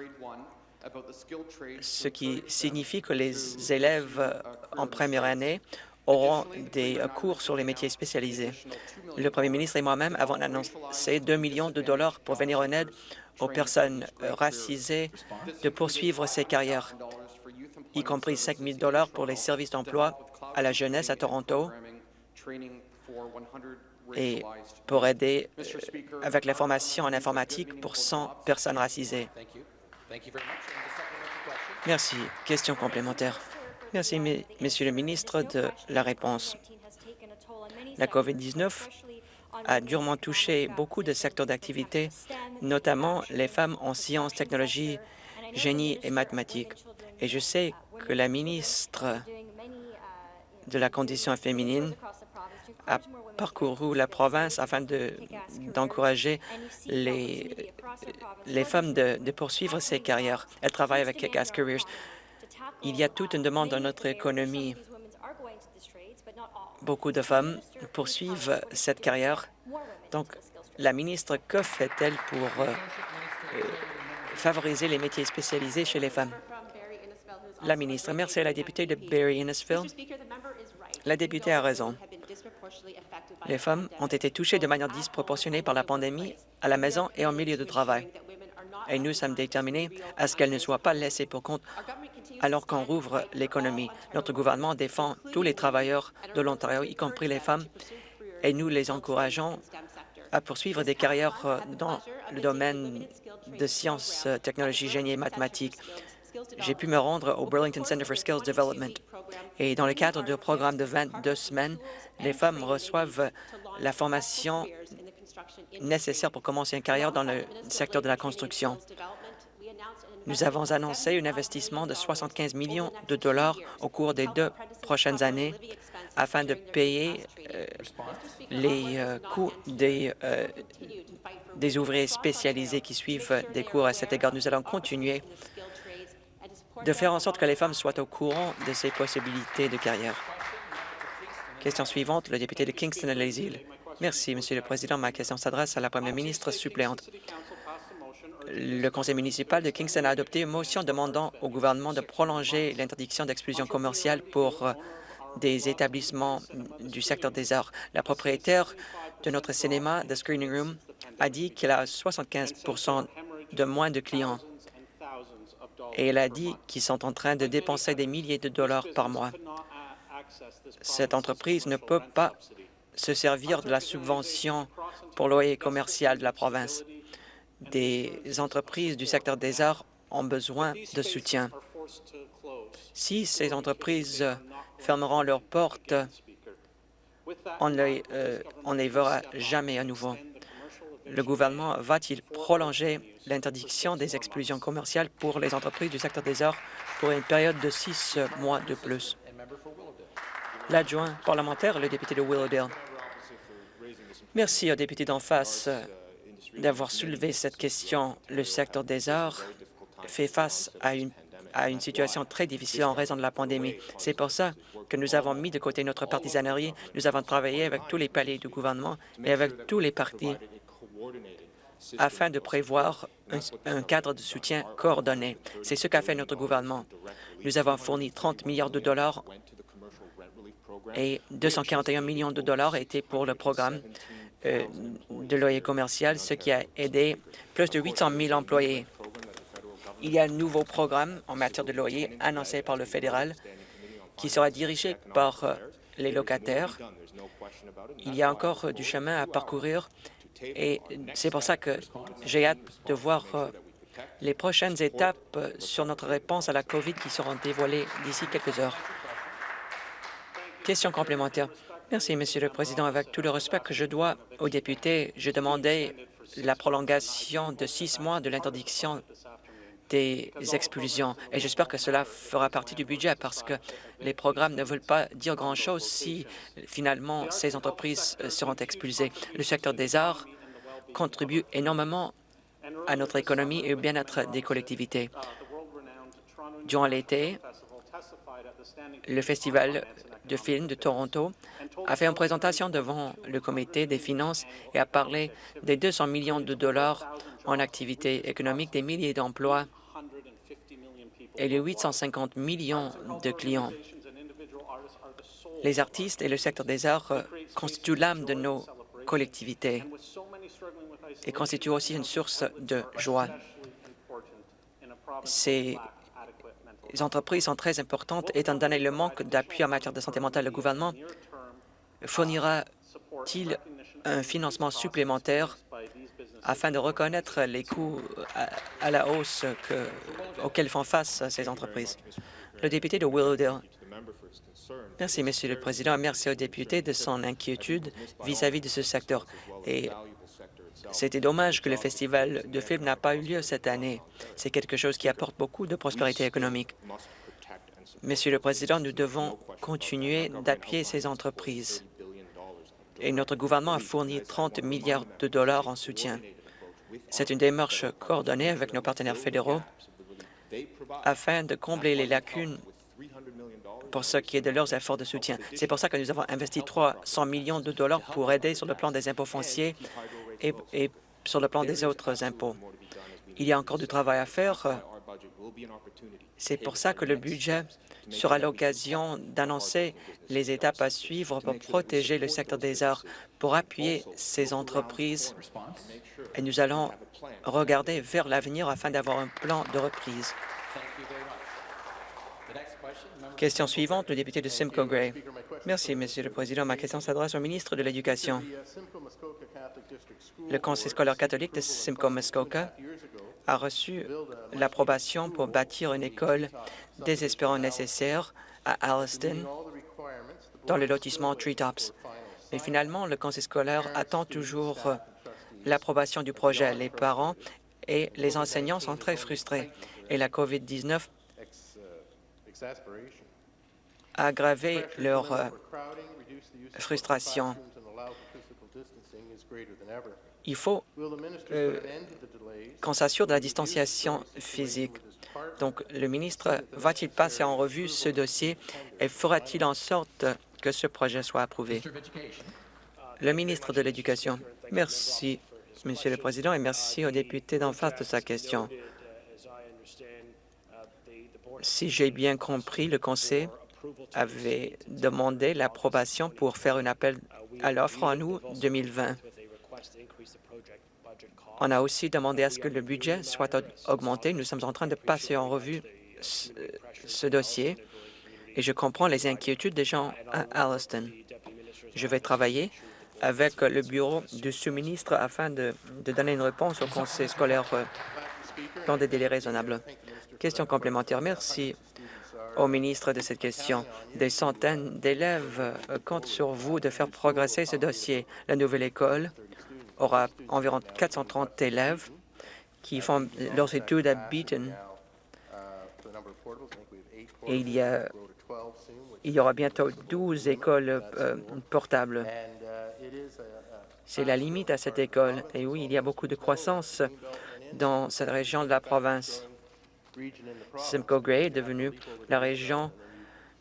[SPEAKER 3] ce qui signifie que les élèves en première année auront des cours sur les métiers spécialisés. Le premier ministre et moi-même avons annoncé 2 millions de dollars pour venir en aide aux personnes racisées de poursuivre ces carrières, y compris 5 000 dollars pour les services d'emploi à la jeunesse à Toronto et pour aider euh, avec la formation en informatique pour 100 personnes racisées. Merci. Question complémentaire. Merci, Monsieur le ministre, de la réponse. La COVID-19 a durement touché beaucoup de secteurs d'activité, notamment les femmes en sciences, technologies, génie et mathématiques. Et je sais que la ministre de la condition féminine a parcouru la province afin d'encourager les, les femmes de, de, poursuivre ces carrières. Elle travaille avec Kick-Ass Careers. Il y a toute une demande dans notre économie. Beaucoup de femmes poursuivent cette carrière. Donc, la ministre, que fait-elle pour euh, euh, favoriser les métiers spécialisés chez les femmes? La ministre, merci à la députée de Barry-Innisfil. La députée a raison. Les femmes ont été touchées de manière disproportionnée par la pandémie à la maison et en milieu de travail. Et nous sommes déterminés à ce qu'elles ne soient pas laissées pour compte alors qu'on rouvre l'économie. Notre gouvernement défend tous les travailleurs de l'Ontario, y compris les femmes, et nous les encourageons à poursuivre des carrières dans le domaine de sciences, technologies, génie et mathématiques j'ai pu me rendre au Burlington Center for Skills Development. Et dans le cadre du programme de 22 semaines, les femmes reçoivent la formation nécessaire pour commencer une carrière dans le secteur de la construction. Nous avons annoncé un investissement de 75 millions de dollars au cours des deux prochaines années afin de payer euh, les euh, coûts des, euh, des ouvriers spécialisés qui suivent des cours à cet égard. Nous allons continuer de faire en sorte que les femmes soient au courant de ces possibilités de carrière. Question suivante, le député de Kingston-les-Îles. Merci, Monsieur le Président. Ma question s'adresse à la Première ministre suppléante. Le conseil municipal de Kingston a adopté une motion demandant au gouvernement de prolonger l'interdiction d'exclusion commerciale pour euh, des établissements du secteur des arts. La propriétaire de notre cinéma, The Screening Room, a dit qu'elle a 75% de moins de clients et elle a dit qu'ils sont en train de dépenser des milliers de dollars par mois. Cette entreprise ne peut pas se servir de la subvention pour loyer commercial de la province. Des entreprises du secteur des arts ont besoin de soutien. Si ces entreprises fermeront leurs portes, on ne euh, les verra jamais à nouveau le gouvernement va-t-il prolonger l'interdiction des exclusions commerciales pour les entreprises du secteur des arts pour une période de six mois de plus? L'adjoint parlementaire, le député de Willowdale. Merci au député d'en face d'avoir soulevé cette question. Le secteur des arts fait face à une, situation très difficile en raison de la pandémie. C'est pour ça que nous avons mis de côté notre partisanerie. Nous avons travaillé avec tous les paliers du gouvernement et avec tous les partis afin de prévoir un, cadre de soutien coordonné. C'est ce qu'a fait notre gouvernement. Nous avons fourni 30 milliards de dollars et 241 millions de dollars étaient pour le programme euh, de loyer commercial, ce qui a aidé plus de 800 000 employés. Il y a un nouveau programme en matière de loyer annoncé par le fédéral qui sera dirigé par euh, les locataires. Il y a encore du chemin à parcourir et c'est pour ça que j'ai hâte de voir euh, les prochaines étapes euh, sur notre réponse à la COVID qui seront dévoilées d'ici quelques heures. Question complémentaire. Merci, Monsieur le Président. Avec tout le respect que je dois aux députés, je demandais la prolongation de six mois de l'interdiction des expulsions. Et j'espère que cela fera partie du budget parce que les programmes ne veulent pas dire grand-chose si finalement ces entreprises euh, seront expulsées. Le secteur des arts contribue énormément à notre économie et au bien-être des collectivités. Durant l'été, le Festival de films de Toronto a fait une présentation devant le comité des finances et a parlé des 200 millions de dollars en activités économiques, des milliers d'emplois et les 850 millions de clients. Les artistes et le secteur des arts constituent l'âme de nos collectivités et constituent aussi une source de joie. Ces entreprises sont très importantes étant donné le manque d'appui en matière de santé mentale. Le gouvernement fournira-t-il un financement supplémentaire afin de reconnaître les coûts à, la hausse auxquels font face ces entreprises? Le député de Willowdale. Merci, Monsieur le Président, merci au député de son inquiétude vis-à-vis de ce secteur. C'était dommage que le festival de films n'a pas eu lieu cette année. C'est quelque chose qui apporte beaucoup de prospérité économique. Monsieur le Président, nous devons continuer d'appuyer ces entreprises. Et notre gouvernement a fourni 30 milliards de dollars en soutien. C'est une démarche coordonnée avec nos partenaires fédéraux afin de combler les lacunes pour ce qui est de leurs efforts de soutien. C'est pour ça que nous avons investi 300 millions de dollars pour aider sur le plan des impôts fonciers et, sur le plan des autres impôts. Il y a encore du travail à faire. C'est pour ça que le budget sera l'occasion d'annoncer les étapes à suivre pour protéger le secteur des arts, pour appuyer ces entreprises. Et nous allons regarder vers l'avenir afin d'avoir un plan de reprise. Question suivante, le député de Simcoe Gray. Merci, Monsieur le Président. Ma question s'adresse au ministre de l'Éducation. Le Conseil scolaire catholique de Simcoe-Muskoka a reçu l'approbation pour bâtir une école désespérant nécessaire à Alliston, dans le lotissement Treetops. Mais finalement, le conseil scolaire attend toujours l'approbation du projet. Les parents et les enseignants sont très frustrés et la COVID-19 a aggravé leur euh, frustration. Il faut euh, qu'on s'assure de la distanciation physique? Donc, le ministre va-t-il passer en revue ce dossier et fera-t-il en sorte que ce projet soit approuvé? Le ministre de l'Éducation. Merci, Monsieur le Président, et merci au député d'en face de sa question. Si j'ai bien compris, le Conseil avait demandé l'approbation pour faire un appel à l'offre en août 2020. On a aussi demandé à ce que le budget soit augmenté. Nous sommes en train de passer en revue ce, dossier et je comprends les inquiétudes des gens à Alliston. Je vais travailler avec le bureau du sous-ministre afin de, donner une réponse au conseil scolaire euh, dans des délais raisonnables. Question complémentaire. Merci au ministre de cette question. Des centaines d'élèves euh, comptent sur vous de faire progresser ce dossier. La nouvelle école aura environ 430 élèves qui font leurs études à Beaton. Et il y, aura bientôt 12 écoles euh, portables. C'est la limite à cette école. Et oui, il y a beaucoup de croissance dans cette région de la province. Simcoe Gray est devenue la région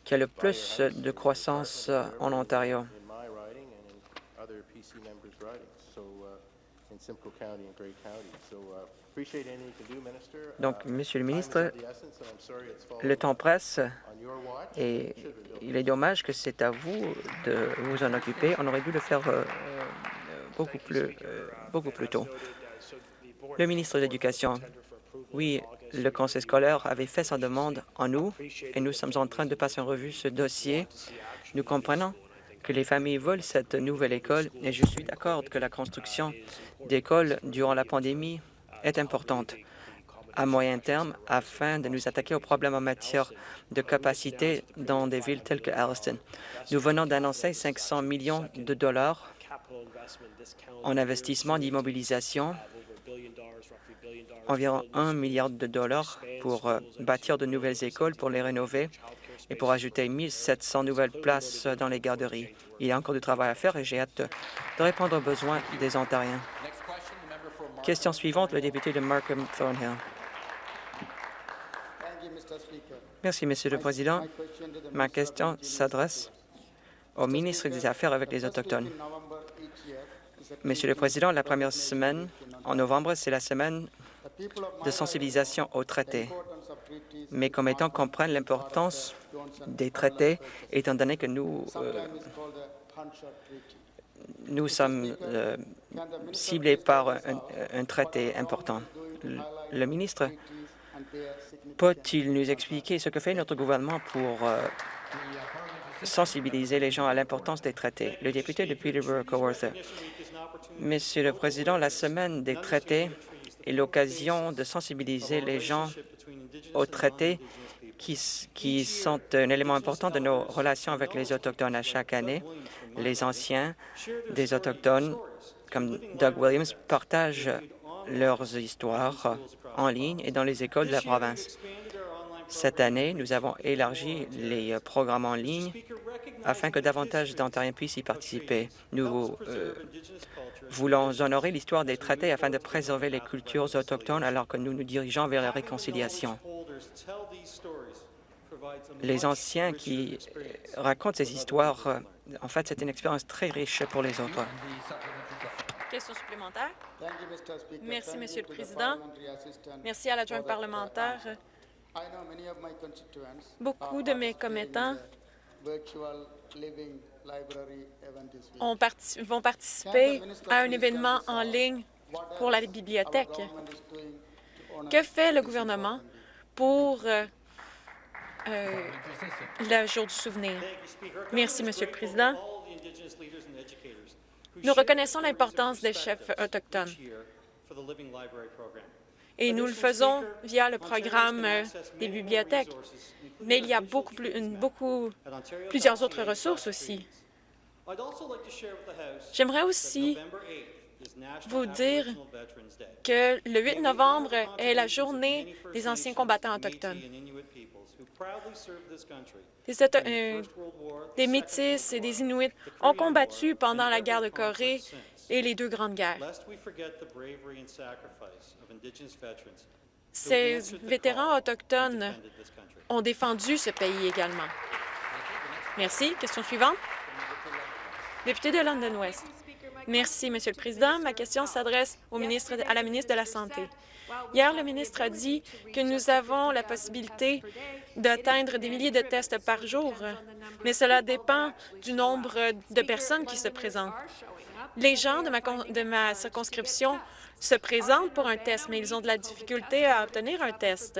[SPEAKER 3] qui a le plus de croissance en Ontario. Donc, Monsieur le ministre, le temps presse et il est dommage que c'est à vous de vous en occuper. On aurait dû le faire euh, beaucoup plus, euh, beaucoup plus tôt. Le ministre de l'Éducation, oui, le conseil scolaire avait fait sa demande en août et nous sommes en train de passer en revue ce dossier. Nous comprenons que les familles veulent cette nouvelle école et je suis d'accord que la construction d'écoles durant la pandémie est importante à moyen terme afin de nous attaquer aux problèmes en matière de capacité dans des villes telles que Alliston. Nous venons d'annoncer 500 millions de dollars en investissement d'immobilisation environ 1 milliard de dollars pour euh, bâtir de nouvelles écoles, pour les rénover et pour ajouter 1 700 nouvelles places dans les garderies. Il y a encore du travail à faire et j'ai hâte de répondre aux besoins des Ontariens. Question suivante, le député de Markham Thornhill. Merci, Monsieur le Président. Ma question s'adresse au ministre des Affaires avec les Autochtones. Monsieur le Président, la première semaine en novembre, c'est la semaine de sensibilisation au traité. mes commettants comprennent l'importance des traités, étant donné que nous, euh, nous sommes euh, ciblés par un, traité important. Le, ministre peut-il nous expliquer ce que fait notre gouvernement pour euh, sensibiliser les gens à l'importance des traités? Le député de Peterborough-Coworth. Monsieur le Président, la semaine des traités est l'occasion de sensibiliser les gens aux traités qui, qui, sont un élément important de nos relations avec les Autochtones à chaque année. Les anciens des Autochtones, comme Doug Williams, partagent leurs histoires en ligne et dans les écoles de la province. Cette année, nous avons élargi les programmes en ligne afin que davantage d'Ontariens puissent y participer. Nous euh, voulons honorer l'histoire des traités afin de préserver les cultures autochtones alors que nous nous dirigeons vers la réconciliation. Les anciens qui euh, racontent ces histoires, euh, en fait, c'est une expérience très riche pour les autres.
[SPEAKER 4] Question supplémentaire? Merci, Monsieur le Président. Merci à l'adjoint parlementaire. Beaucoup de mes commettants vont participer à un événement en ligne pour la bibliothèque? Que fait le gouvernement pour euh, euh, le jour du souvenir? Merci, Monsieur le Président. Nous reconnaissons l'importance des chefs autochtones et nous le faisons via le programme euh, des bibliothèques. Mais il y a beaucoup, plus, beaucoup plusieurs autres ressources aussi. J'aimerais aussi vous dire que le 8 novembre est la journée des anciens combattants autochtones. Des, euh, des Métis et des Inuits ont combattu pendant la guerre de Corée et les deux grandes guerres. Ces vétérans autochtones ont défendu ce pays également. Merci. Question suivante. Député de London West. Merci, Monsieur le Président. Ma question s'adresse à la ministre de la Santé. Hier, le ministre a dit que nous avons la possibilité d'atteindre des milliers de tests par jour, mais cela dépend du nombre de personnes qui se présentent. Les gens de ma, circonscription se présentent pour un test, mais ils ont de la difficulté à obtenir un test.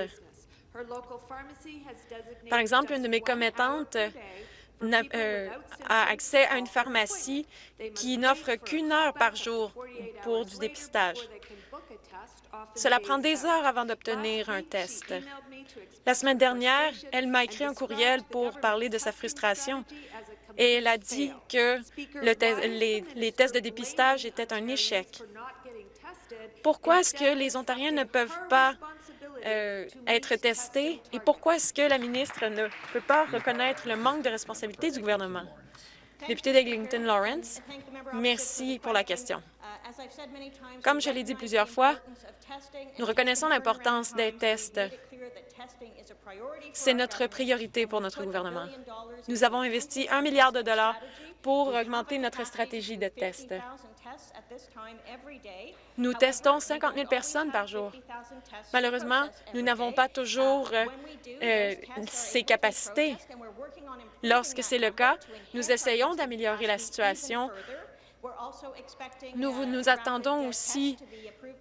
[SPEAKER 4] Par exemple, une de mes commettantes euh, a accès à une pharmacie qui n'offre qu'une heure par jour pour du dépistage. Cela prend des heures avant d'obtenir un test. La semaine dernière, elle m'a écrit un courriel pour parler de sa frustration et elle a dit que les, tests de dépistage étaient un échec. Pourquoi est-ce que les Ontariens ne peuvent pas euh, être testés et pourquoi est-ce que la ministre ne peut pas reconnaître le manque de responsabilité du gouvernement? Député d'Eglinton Lawrence, merci pour la question. Comme je l'ai dit plusieurs fois, nous reconnaissons l'importance des tests. C'est notre priorité pour notre gouvernement. Nous avons investi un milliard de dollars pour augmenter notre stratégie de tests. Nous testons 50 000 personnes par jour. Malheureusement, nous n'avons pas toujours euh, ces capacités. Lorsque c'est le cas, nous essayons d'améliorer la situation. Nous nous attendons aussi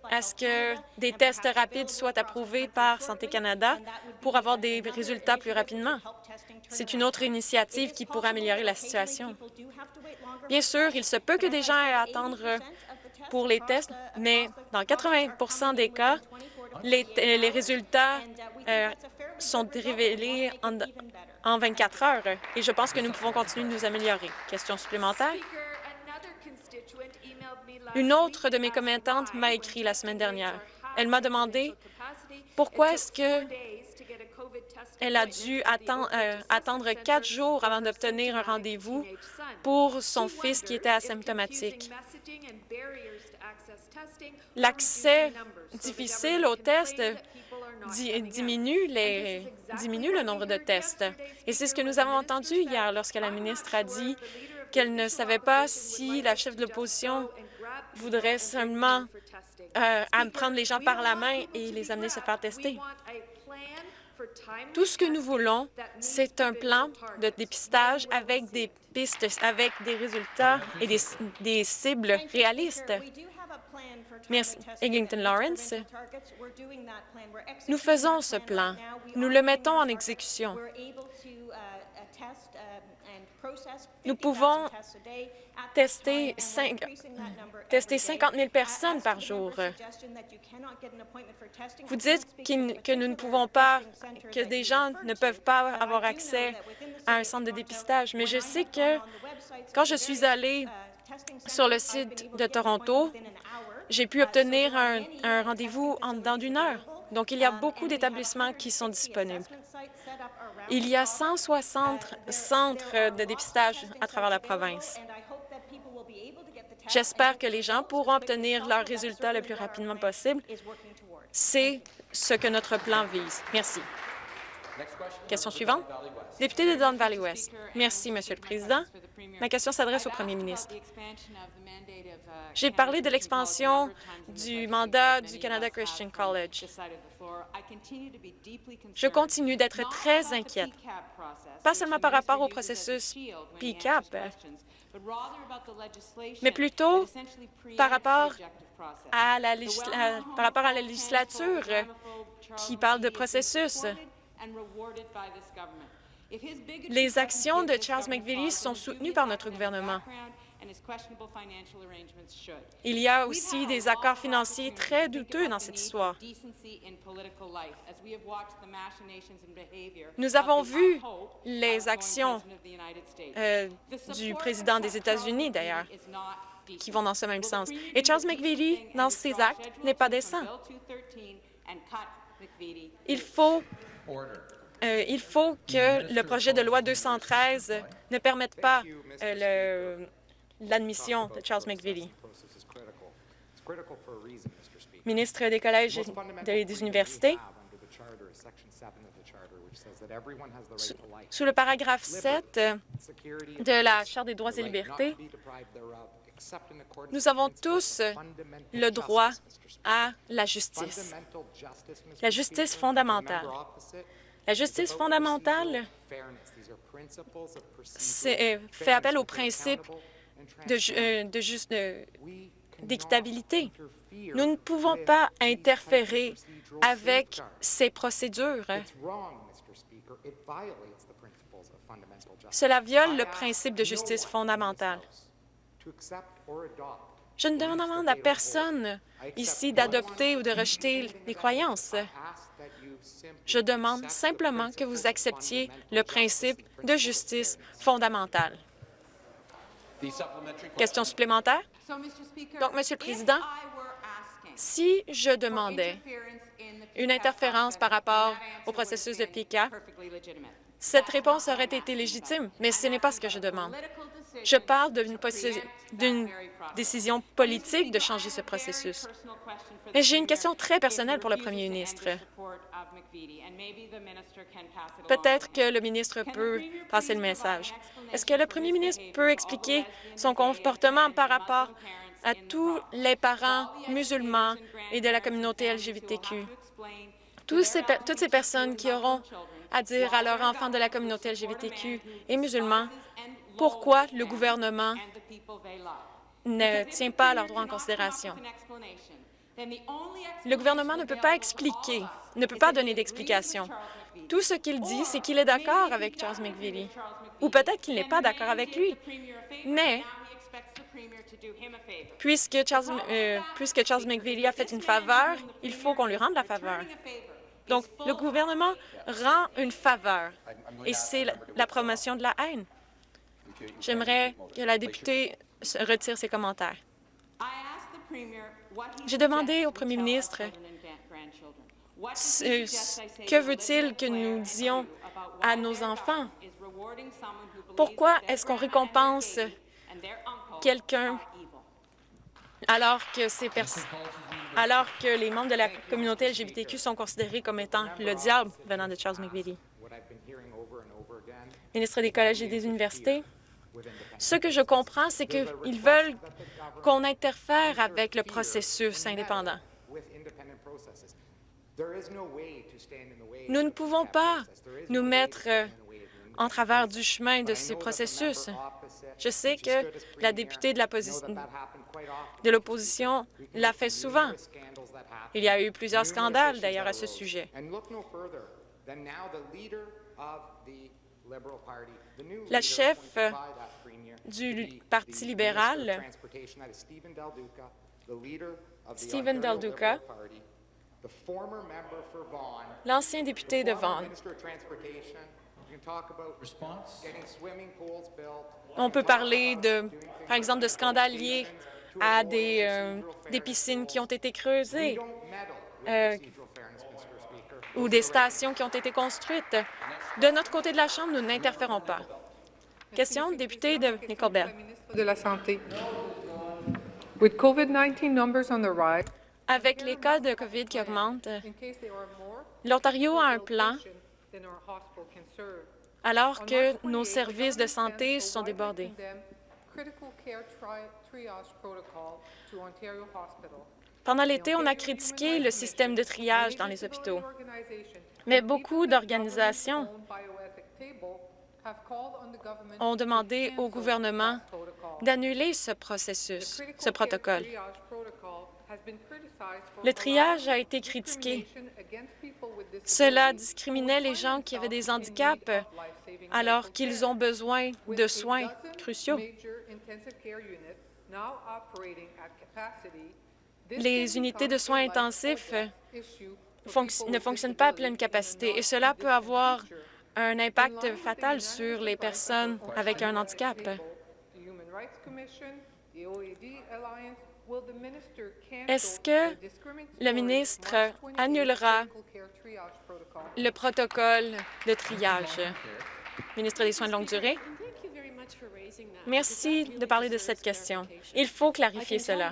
[SPEAKER 4] à ce que des tests rapides soient approuvés par Santé Canada pour avoir des résultats plus rapidement. C'est une autre initiative qui pourrait améliorer la situation. Bien sûr, il se peut que des gens aient à attendre pour les tests, mais dans 80% des cas, les, les résultats euh, sont révélés en, en 24 heures et je pense que nous pouvons continuer de nous améliorer. Question supplémentaire? Une autre de mes commettantes m'a écrit la semaine dernière. Elle m'a demandé pourquoi est-ce que elle a dû euh, attendre quatre jours avant d'obtenir un rendez-vous pour son fils qui était asymptomatique. L'accès difficile aux tests diminue, diminue le nombre de tests. Et c'est ce que nous avons entendu hier lorsque la ministre a dit qu'elle ne savait pas si la chef de l'opposition voudrait seulement euh, prendre les gens par la main et les amener se faire tester. Tout ce que nous voulons, c'est un plan de dépistage avec des pistes, avec des résultats et des, des cibles réalistes. Merci. Eglinton Lawrence. Nous faisons ce plan. Nous le mettons en exécution. Nous pouvons tester, 5, tester 50 000 personnes par jour. Vous dites que nous ne pouvons pas, que des gens ne peuvent pas avoir accès à un centre de dépistage, mais je sais que quand je suis allée sur le site de Toronto, j'ai pu obtenir un, un rendez-vous en dedans d'une heure. Donc, il y a beaucoup d'établissements qui sont disponibles. Il y a 160 centres de dépistage à travers la province. J'espère que les gens pourront obtenir leurs résultats le plus rapidement possible. C'est ce que notre plan vise. Merci. Question suivante. Député de Don Valley West. Merci, Monsieur le Président. Ma question s'adresse au Premier ministre. J'ai parlé de l'expansion du mandat du Canada Christian College. Je continue d'être très inquiète, pas seulement par rapport au processus PCAP, mais plutôt par rapport à la, par rapport à la législature qui parle de processus. Les actions de Charles McVitie sont soutenues par notre gouvernement. Il y a aussi des accords financiers très douteux dans cette histoire. Nous avons vu les actions euh, du président des États-Unis, d'ailleurs, qui vont dans ce même sens. Et Charles McVitie, dans ses actes, n'est pas décent. Il faut euh, il faut que le projet de loi 213 ne permette pas euh, l'admission de Charles McVitie. Ministre des collèges et des universités, sous le paragraphe 7 de la Charte des droits et libertés, nous avons tous le droit à la justice, la justice fondamentale. La justice fondamentale euh, fait appel aux principes euh, d'équitabilité. Nous ne pouvons pas interférer avec ces procédures. Cela viole le principe de justice fondamentale. Je ne demande à personne ici d'adopter ou de rejeter les croyances. Je demande simplement que vous acceptiez le principe de justice fondamentale. Question supplémentaire? Donc, Monsieur le Président, si je demandais une interférence par rapport au processus de PICA, cette réponse aurait été légitime, mais ce n'est pas ce que je demande. Je parle d'une décision politique de changer ce processus. Et j'ai une question très personnelle pour le premier ministre. Peut-être que le ministre peut passer le message. Est-ce que le premier ministre peut expliquer son comportement par rapport à tous les parents musulmans et de la communauté LGBTQ? toutes ces personnes qui auront à dire à leurs enfants de la communauté LGBTQ et musulmans pourquoi le gouvernement ne tient pas leurs droits en considération? Le gouvernement ne peut pas expliquer, ne peut pas donner d'explication. Tout ce qu'il dit, c'est qu'il est d'accord avec Charles McVitie. Ou peut-être qu'il n'est pas d'accord avec lui. Mais puisque Charles, euh, a fait une faveur, il faut qu'on lui rende la faveur. Donc, le gouvernement rend une faveur, et c'est la promotion de la haine. J'aimerais que la députée retire ses commentaires. J'ai demandé au premier ministre que veut-il que nous disions à nos enfants? Pourquoi est-ce qu'on récompense quelqu'un alors que ces alors que les membres de la communauté LGBTQ sont considérés comme étant le diable venant de Charles McVitie? Ministre des collèges et des universités, ce que je comprends, c'est qu'ils veulent qu'on interfère avec le processus indépendant. Nous ne pouvons pas nous mettre euh, en travers du chemin de ces processus. Je sais que la députée de l'opposition l'a fait souvent. Il y a eu plusieurs scandales, d'ailleurs, à ce sujet. La chef du Parti libéral, Stephen Del Duca, l'ancien député de Vaughan. On peut parler, de, par exemple, de scandales liés à des, euh, des piscines qui ont été creusées euh, ou des stations qui ont été construites. De notre côté de la Chambre, nous n'interférons pas. Question, député de Nickelbell.
[SPEAKER 5] De la Santé. With COVID-19 numbers on the rise,
[SPEAKER 4] avec les cas de COVID qui augmentent, l'Ontario a un plan alors que nos services de santé sont débordés. Pendant l'été, on a critiqué le système de triage dans les hôpitaux, mais beaucoup d'organisations ont demandé au gouvernement d'annuler ce processus, ce protocole. Le triage a été critiqué. Cela discriminait les gens qui avaient des handicaps alors qu'ils ont besoin de soins cruciaux. Les unités de soins intensifs ne fonctionnent pas à pleine capacité et cela peut avoir un impact fatal sur les personnes avec un handicap. Est-ce que le ministre annulera le protocole de triage? Ministre des Soins de longue durée? Merci de parler de cette question. Il faut clarifier cela.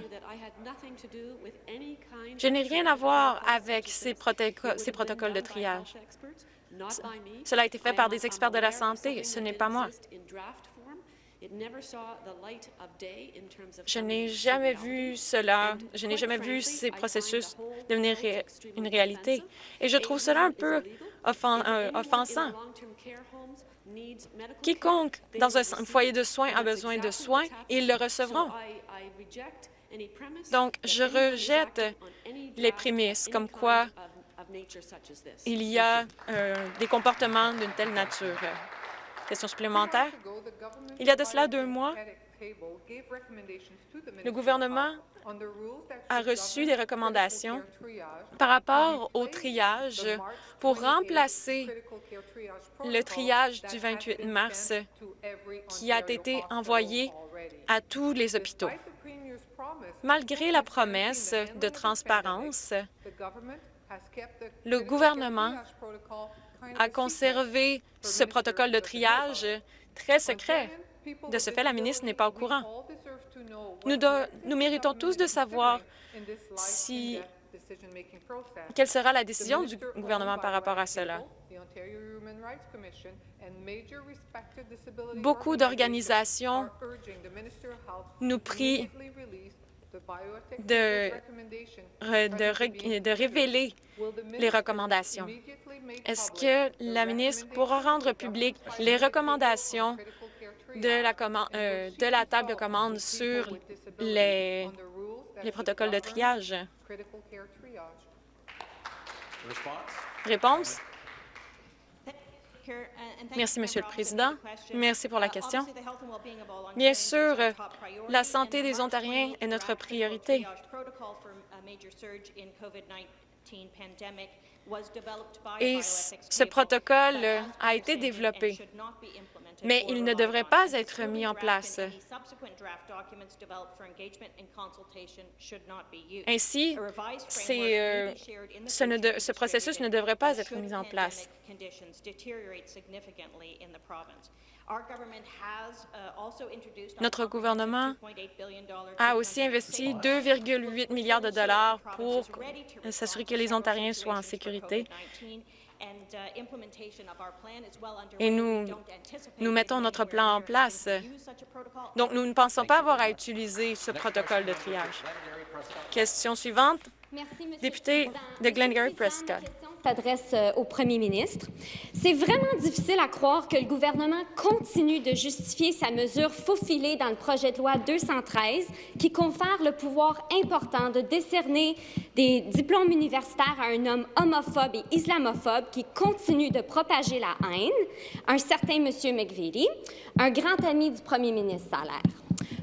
[SPEAKER 4] Je n'ai rien à voir avec ces, ces protocoles de triage. Cela a été fait par des experts de la santé. Ce n'est pas moi. Je n'ai jamais vu cela, je n'ai jamais vu ces processus devenir une réalité. Et je trouve cela un peu euh, offensant. Quiconque dans un foyer de soins a besoin de soins, ils le recevront. Donc, je rejette les prémices comme quoi il y a euh, des comportements d'une telle nature. Question supplémentaire? Il y a de cela deux mois, le gouvernement a reçu des recommandations par rapport au triage pour remplacer le triage du 28 mars qui a été envoyé à tous les hôpitaux. Malgré la promesse de transparence, le gouvernement a conservé ce protocole de triage très secret. De ce fait, la ministre n'est pas au courant. Nous, méritons tous de savoir si, quelle sera la décision du gouvernement par rapport à cela. Beaucoup d'organisations nous prient de, de, révéler les recommandations. Est-ce que la ministre pourra rendre public les recommandations de la, euh, de la table de commande sur les, les protocoles de triage? Réponse? Merci, Monsieur le Président. Merci pour la question. Bien sûr, la santé des Ontariens est notre priorité. Et ce protocole a été développé, mais il ne devrait pas être mis en place. Ainsi, euh, ce, ce processus ne devrait pas être mis en place. Notre gouvernement a aussi investi 2,8 milliards de dollars pour s'assurer que les Ontariens soient en sécurité. Et nous, nous mettons notre plan en place. Donc, nous ne pensons pas avoir à utiliser ce protocole de triage. Question suivante, Député de Glengarry
[SPEAKER 6] S'adresse euh, au premier ministre. C'est vraiment difficile à croire que le gouvernement continue de justifier sa mesure faufilée dans le projet de loi 213 qui confère le pouvoir important de décerner des diplômes universitaires à un homme homophobe et islamophobe qui continue de propager la haine, un certain Monsieur McVeety, un grand ami du premier ministre Salaire.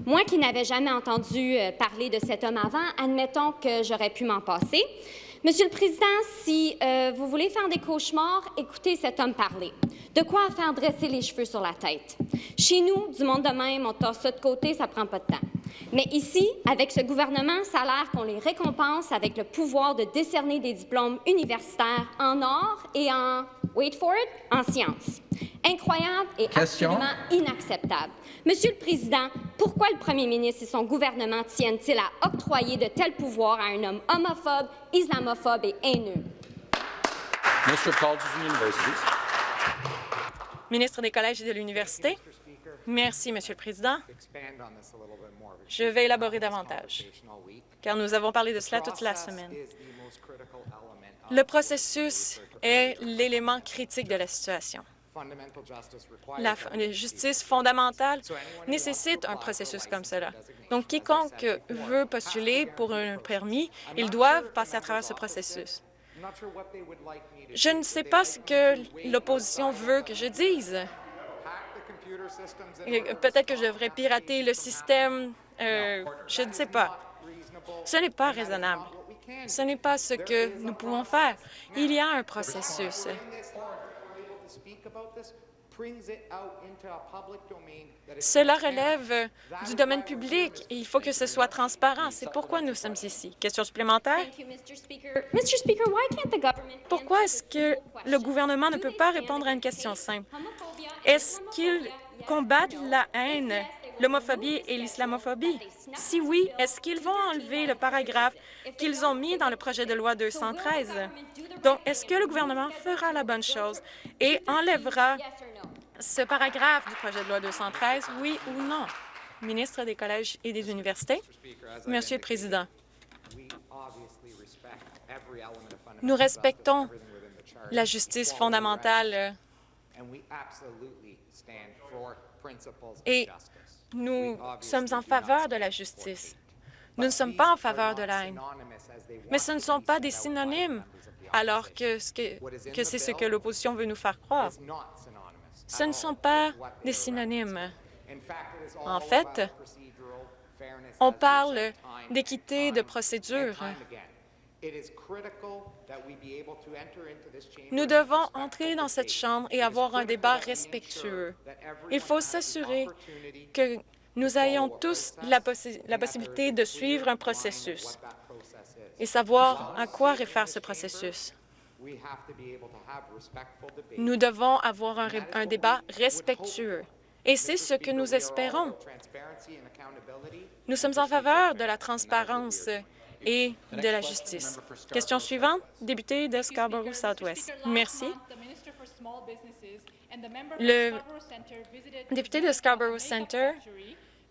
[SPEAKER 6] Moi qui n'avais jamais entendu euh, parler de cet homme avant, admettons que j'aurais pu m'en passer. Monsieur le Président, si euh, vous voulez faire des cauchemars, écoutez cet homme parler. De quoi faire dresser les cheveux sur la tête? Chez nous, du monde de même, on tasse ça de côté, ça prend pas de temps. Mais ici, avec ce gouvernement, ça a l'air qu'on les récompense avec le pouvoir de décerner des diplômes universitaires en or et en, wait for it, en sciences. Incroyable et
[SPEAKER 7] Question.
[SPEAKER 6] absolument inacceptable. Monsieur le Président, pourquoi le premier ministre et son gouvernement tiennent-ils à octroyer de tels pouvoirs à un homme homophobe, islamophobe et haineux?
[SPEAKER 7] Universities.
[SPEAKER 4] Ministre des Collèges et de l'Université. Merci, Monsieur le Président. Je vais élaborer davantage, car nous avons parlé de cela toute la semaine. Le processus est l'élément critique de la situation. La justice fondamentale nécessite un processus comme cela. Donc, quiconque veut postuler pour un permis, ils doivent passer à travers ce processus. Je ne sais pas ce que l'opposition veut que je dise. Peut-être que je devrais pirater le système. Euh, je ne sais pas. Ce n'est pas raisonnable. Ce n'est pas ce que nous pouvons faire. Il y a un processus. Cela relève du domaine public et il faut que ce soit transparent. C'est pourquoi nous sommes ici. Question supplémentaire? Pourquoi est-ce que le gouvernement ne peut pas répondre à une question simple? Est-ce qu'ils combattent la haine, l'homophobie et l'islamophobie? Si oui, est-ce qu'ils vont enlever le paragraphe qu'ils ont mis dans le projet de loi 213? Donc, est-ce que le gouvernement fera la bonne chose et enlèvera ce paragraphe du projet de loi 213, oui ou non? Ministre des Collèges et des Universités. Monsieur le Président, nous respectons la justice fondamentale et nous sommes en faveur de la justice. Nous ne sommes pas en faveur de la haine. Mais ce ne sont pas des synonymes, alors que, ce que, que c'est ce que l'opposition veut nous faire croire. Ce ne sont pas des synonymes. En fait, on parle d'équité de procédure. Nous devons entrer dans cette Chambre et avoir un débat respectueux. Il faut s'assurer que nous ayons tous la, possi- la possibilité de suivre un processus et savoir à quoi réfère ce processus. Nous devons avoir un, un débat respectueux. Et c'est ce que nous espérons. Nous sommes en faveur de la transparence et de la justice. Question suivante, député de Scarborough Southwest. Merci. Le député de Scarborough Center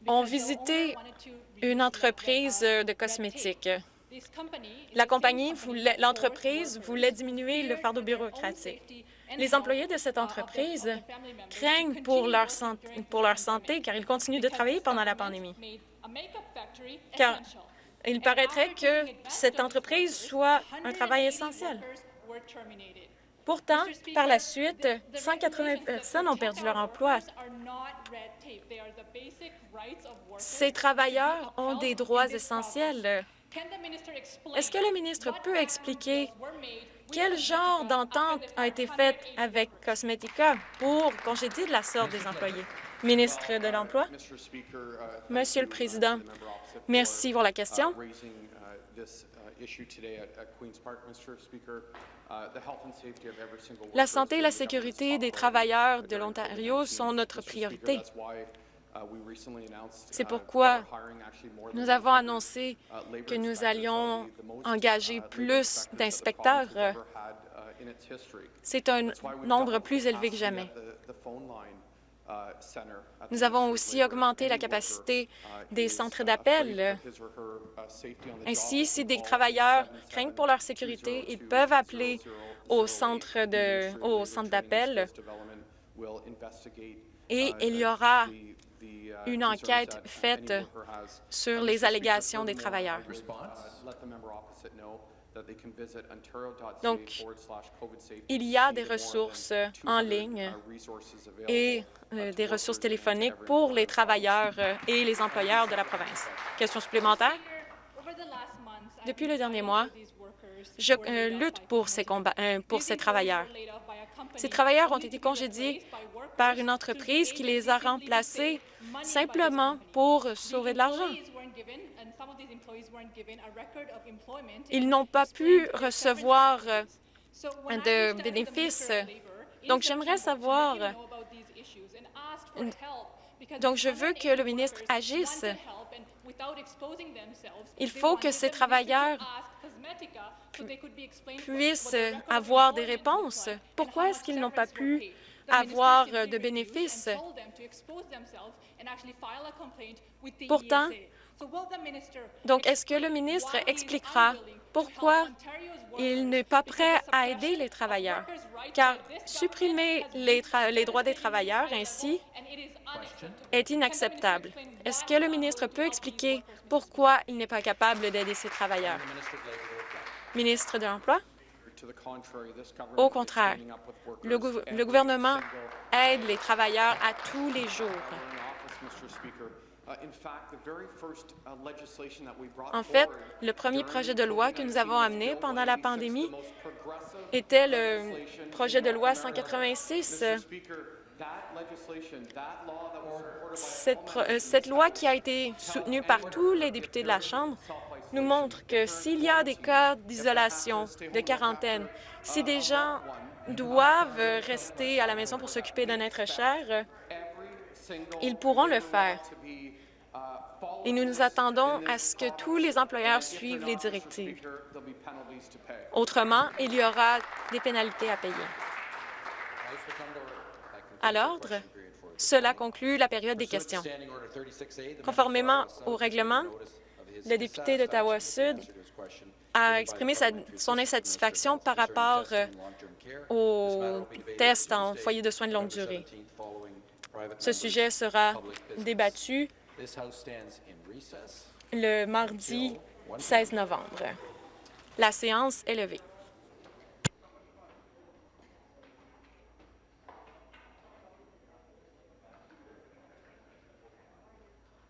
[SPEAKER 4] ont visité une entreprise de cosmétiques. La compagnie, l'entreprise voulait diminuer le fardeau bureaucratique. Les employés de cette entreprise craignent pour leur, santé, pour leur santé car ils continuent de travailler pendant la pandémie. Car il paraîtrait que cette entreprise soit un travail essentiel. Pourtant, par la suite, 180 personnes ont perdu leur emploi. Ces travailleurs ont des droits essentiels. Est-ce que le ministre peut expliquer quel genre d'entente a été faite avec Cosmetica pour congédier de la sorte des employés? Ministre de l'Emploi. Monsieur le Président, merci pour la question. La santé et la sécurité des travailleurs de l'Ontario sont notre priorité. C'est pourquoi nous avons annoncé que nous allions engager plus d'inspecteurs. C'est un nombre plus élevé que jamais. Nous avons aussi augmenté la capacité des centres d'appel. Ainsi, si des travailleurs craignent pour leur sécurité, ils peuvent appeler au centre de- au centre d'appel et il y aura une enquête faite sur les allégations des travailleurs. Donc, il y a des ressources en ligne et euh, des ressources téléphoniques pour les travailleurs euh, et les employeurs de la province. Question supplémentaire? Depuis le dernier mois, je euh, lutte pour ces, combats, euh, pour ces travailleurs. Ces travailleurs ont été congédiés par une entreprise qui les a remplacés simplement pour sauver de l'argent. Ils n'ont pas pu recevoir euh, de bénéfices. Donc, j'aimerais savoir... Donc, je veux que le ministre agisse. Il faut que ces travailleurs puissent avoir des réponses. Pourquoi est-ce qu'ils n'ont pas pu avoir de bénéfices? Pourtant, donc, est-ce que le ministre expliquera pourquoi il n'est pas prêt à aider les travailleurs? Car supprimer les, droits des travailleurs ainsi est inacceptable? Est-ce que le ministre peut expliquer pourquoi il n'est pas capable d'aider ces travailleurs? Ministre de l'Emploi? Au contraire, le gouvernement aide les travailleurs à tous les jours. En fait, le premier projet de loi que nous avons amené pendant la pandémie était le projet de loi 186. Cette, euh, cette loi qui a été soutenue par tous les députés de la Chambre nous montre que s'il y a des cas d'isolation, de quarantaine, si des gens doivent rester à la maison pour s'occuper d'un être cher, ils pourront le faire. Et nous nous attendons à ce que tous les employeurs suivent les directives. Autrement, il y aura des pénalités à payer. À l'ordre, cela conclut la période des questions. Conformément au règlement, le député d'Ottawa-Sud a exprimé son insatisfaction par rapport euh, au test en foyer de soins de longue durée. Ce sujet sera débattu le mardi 16 novembre. La séance est levée.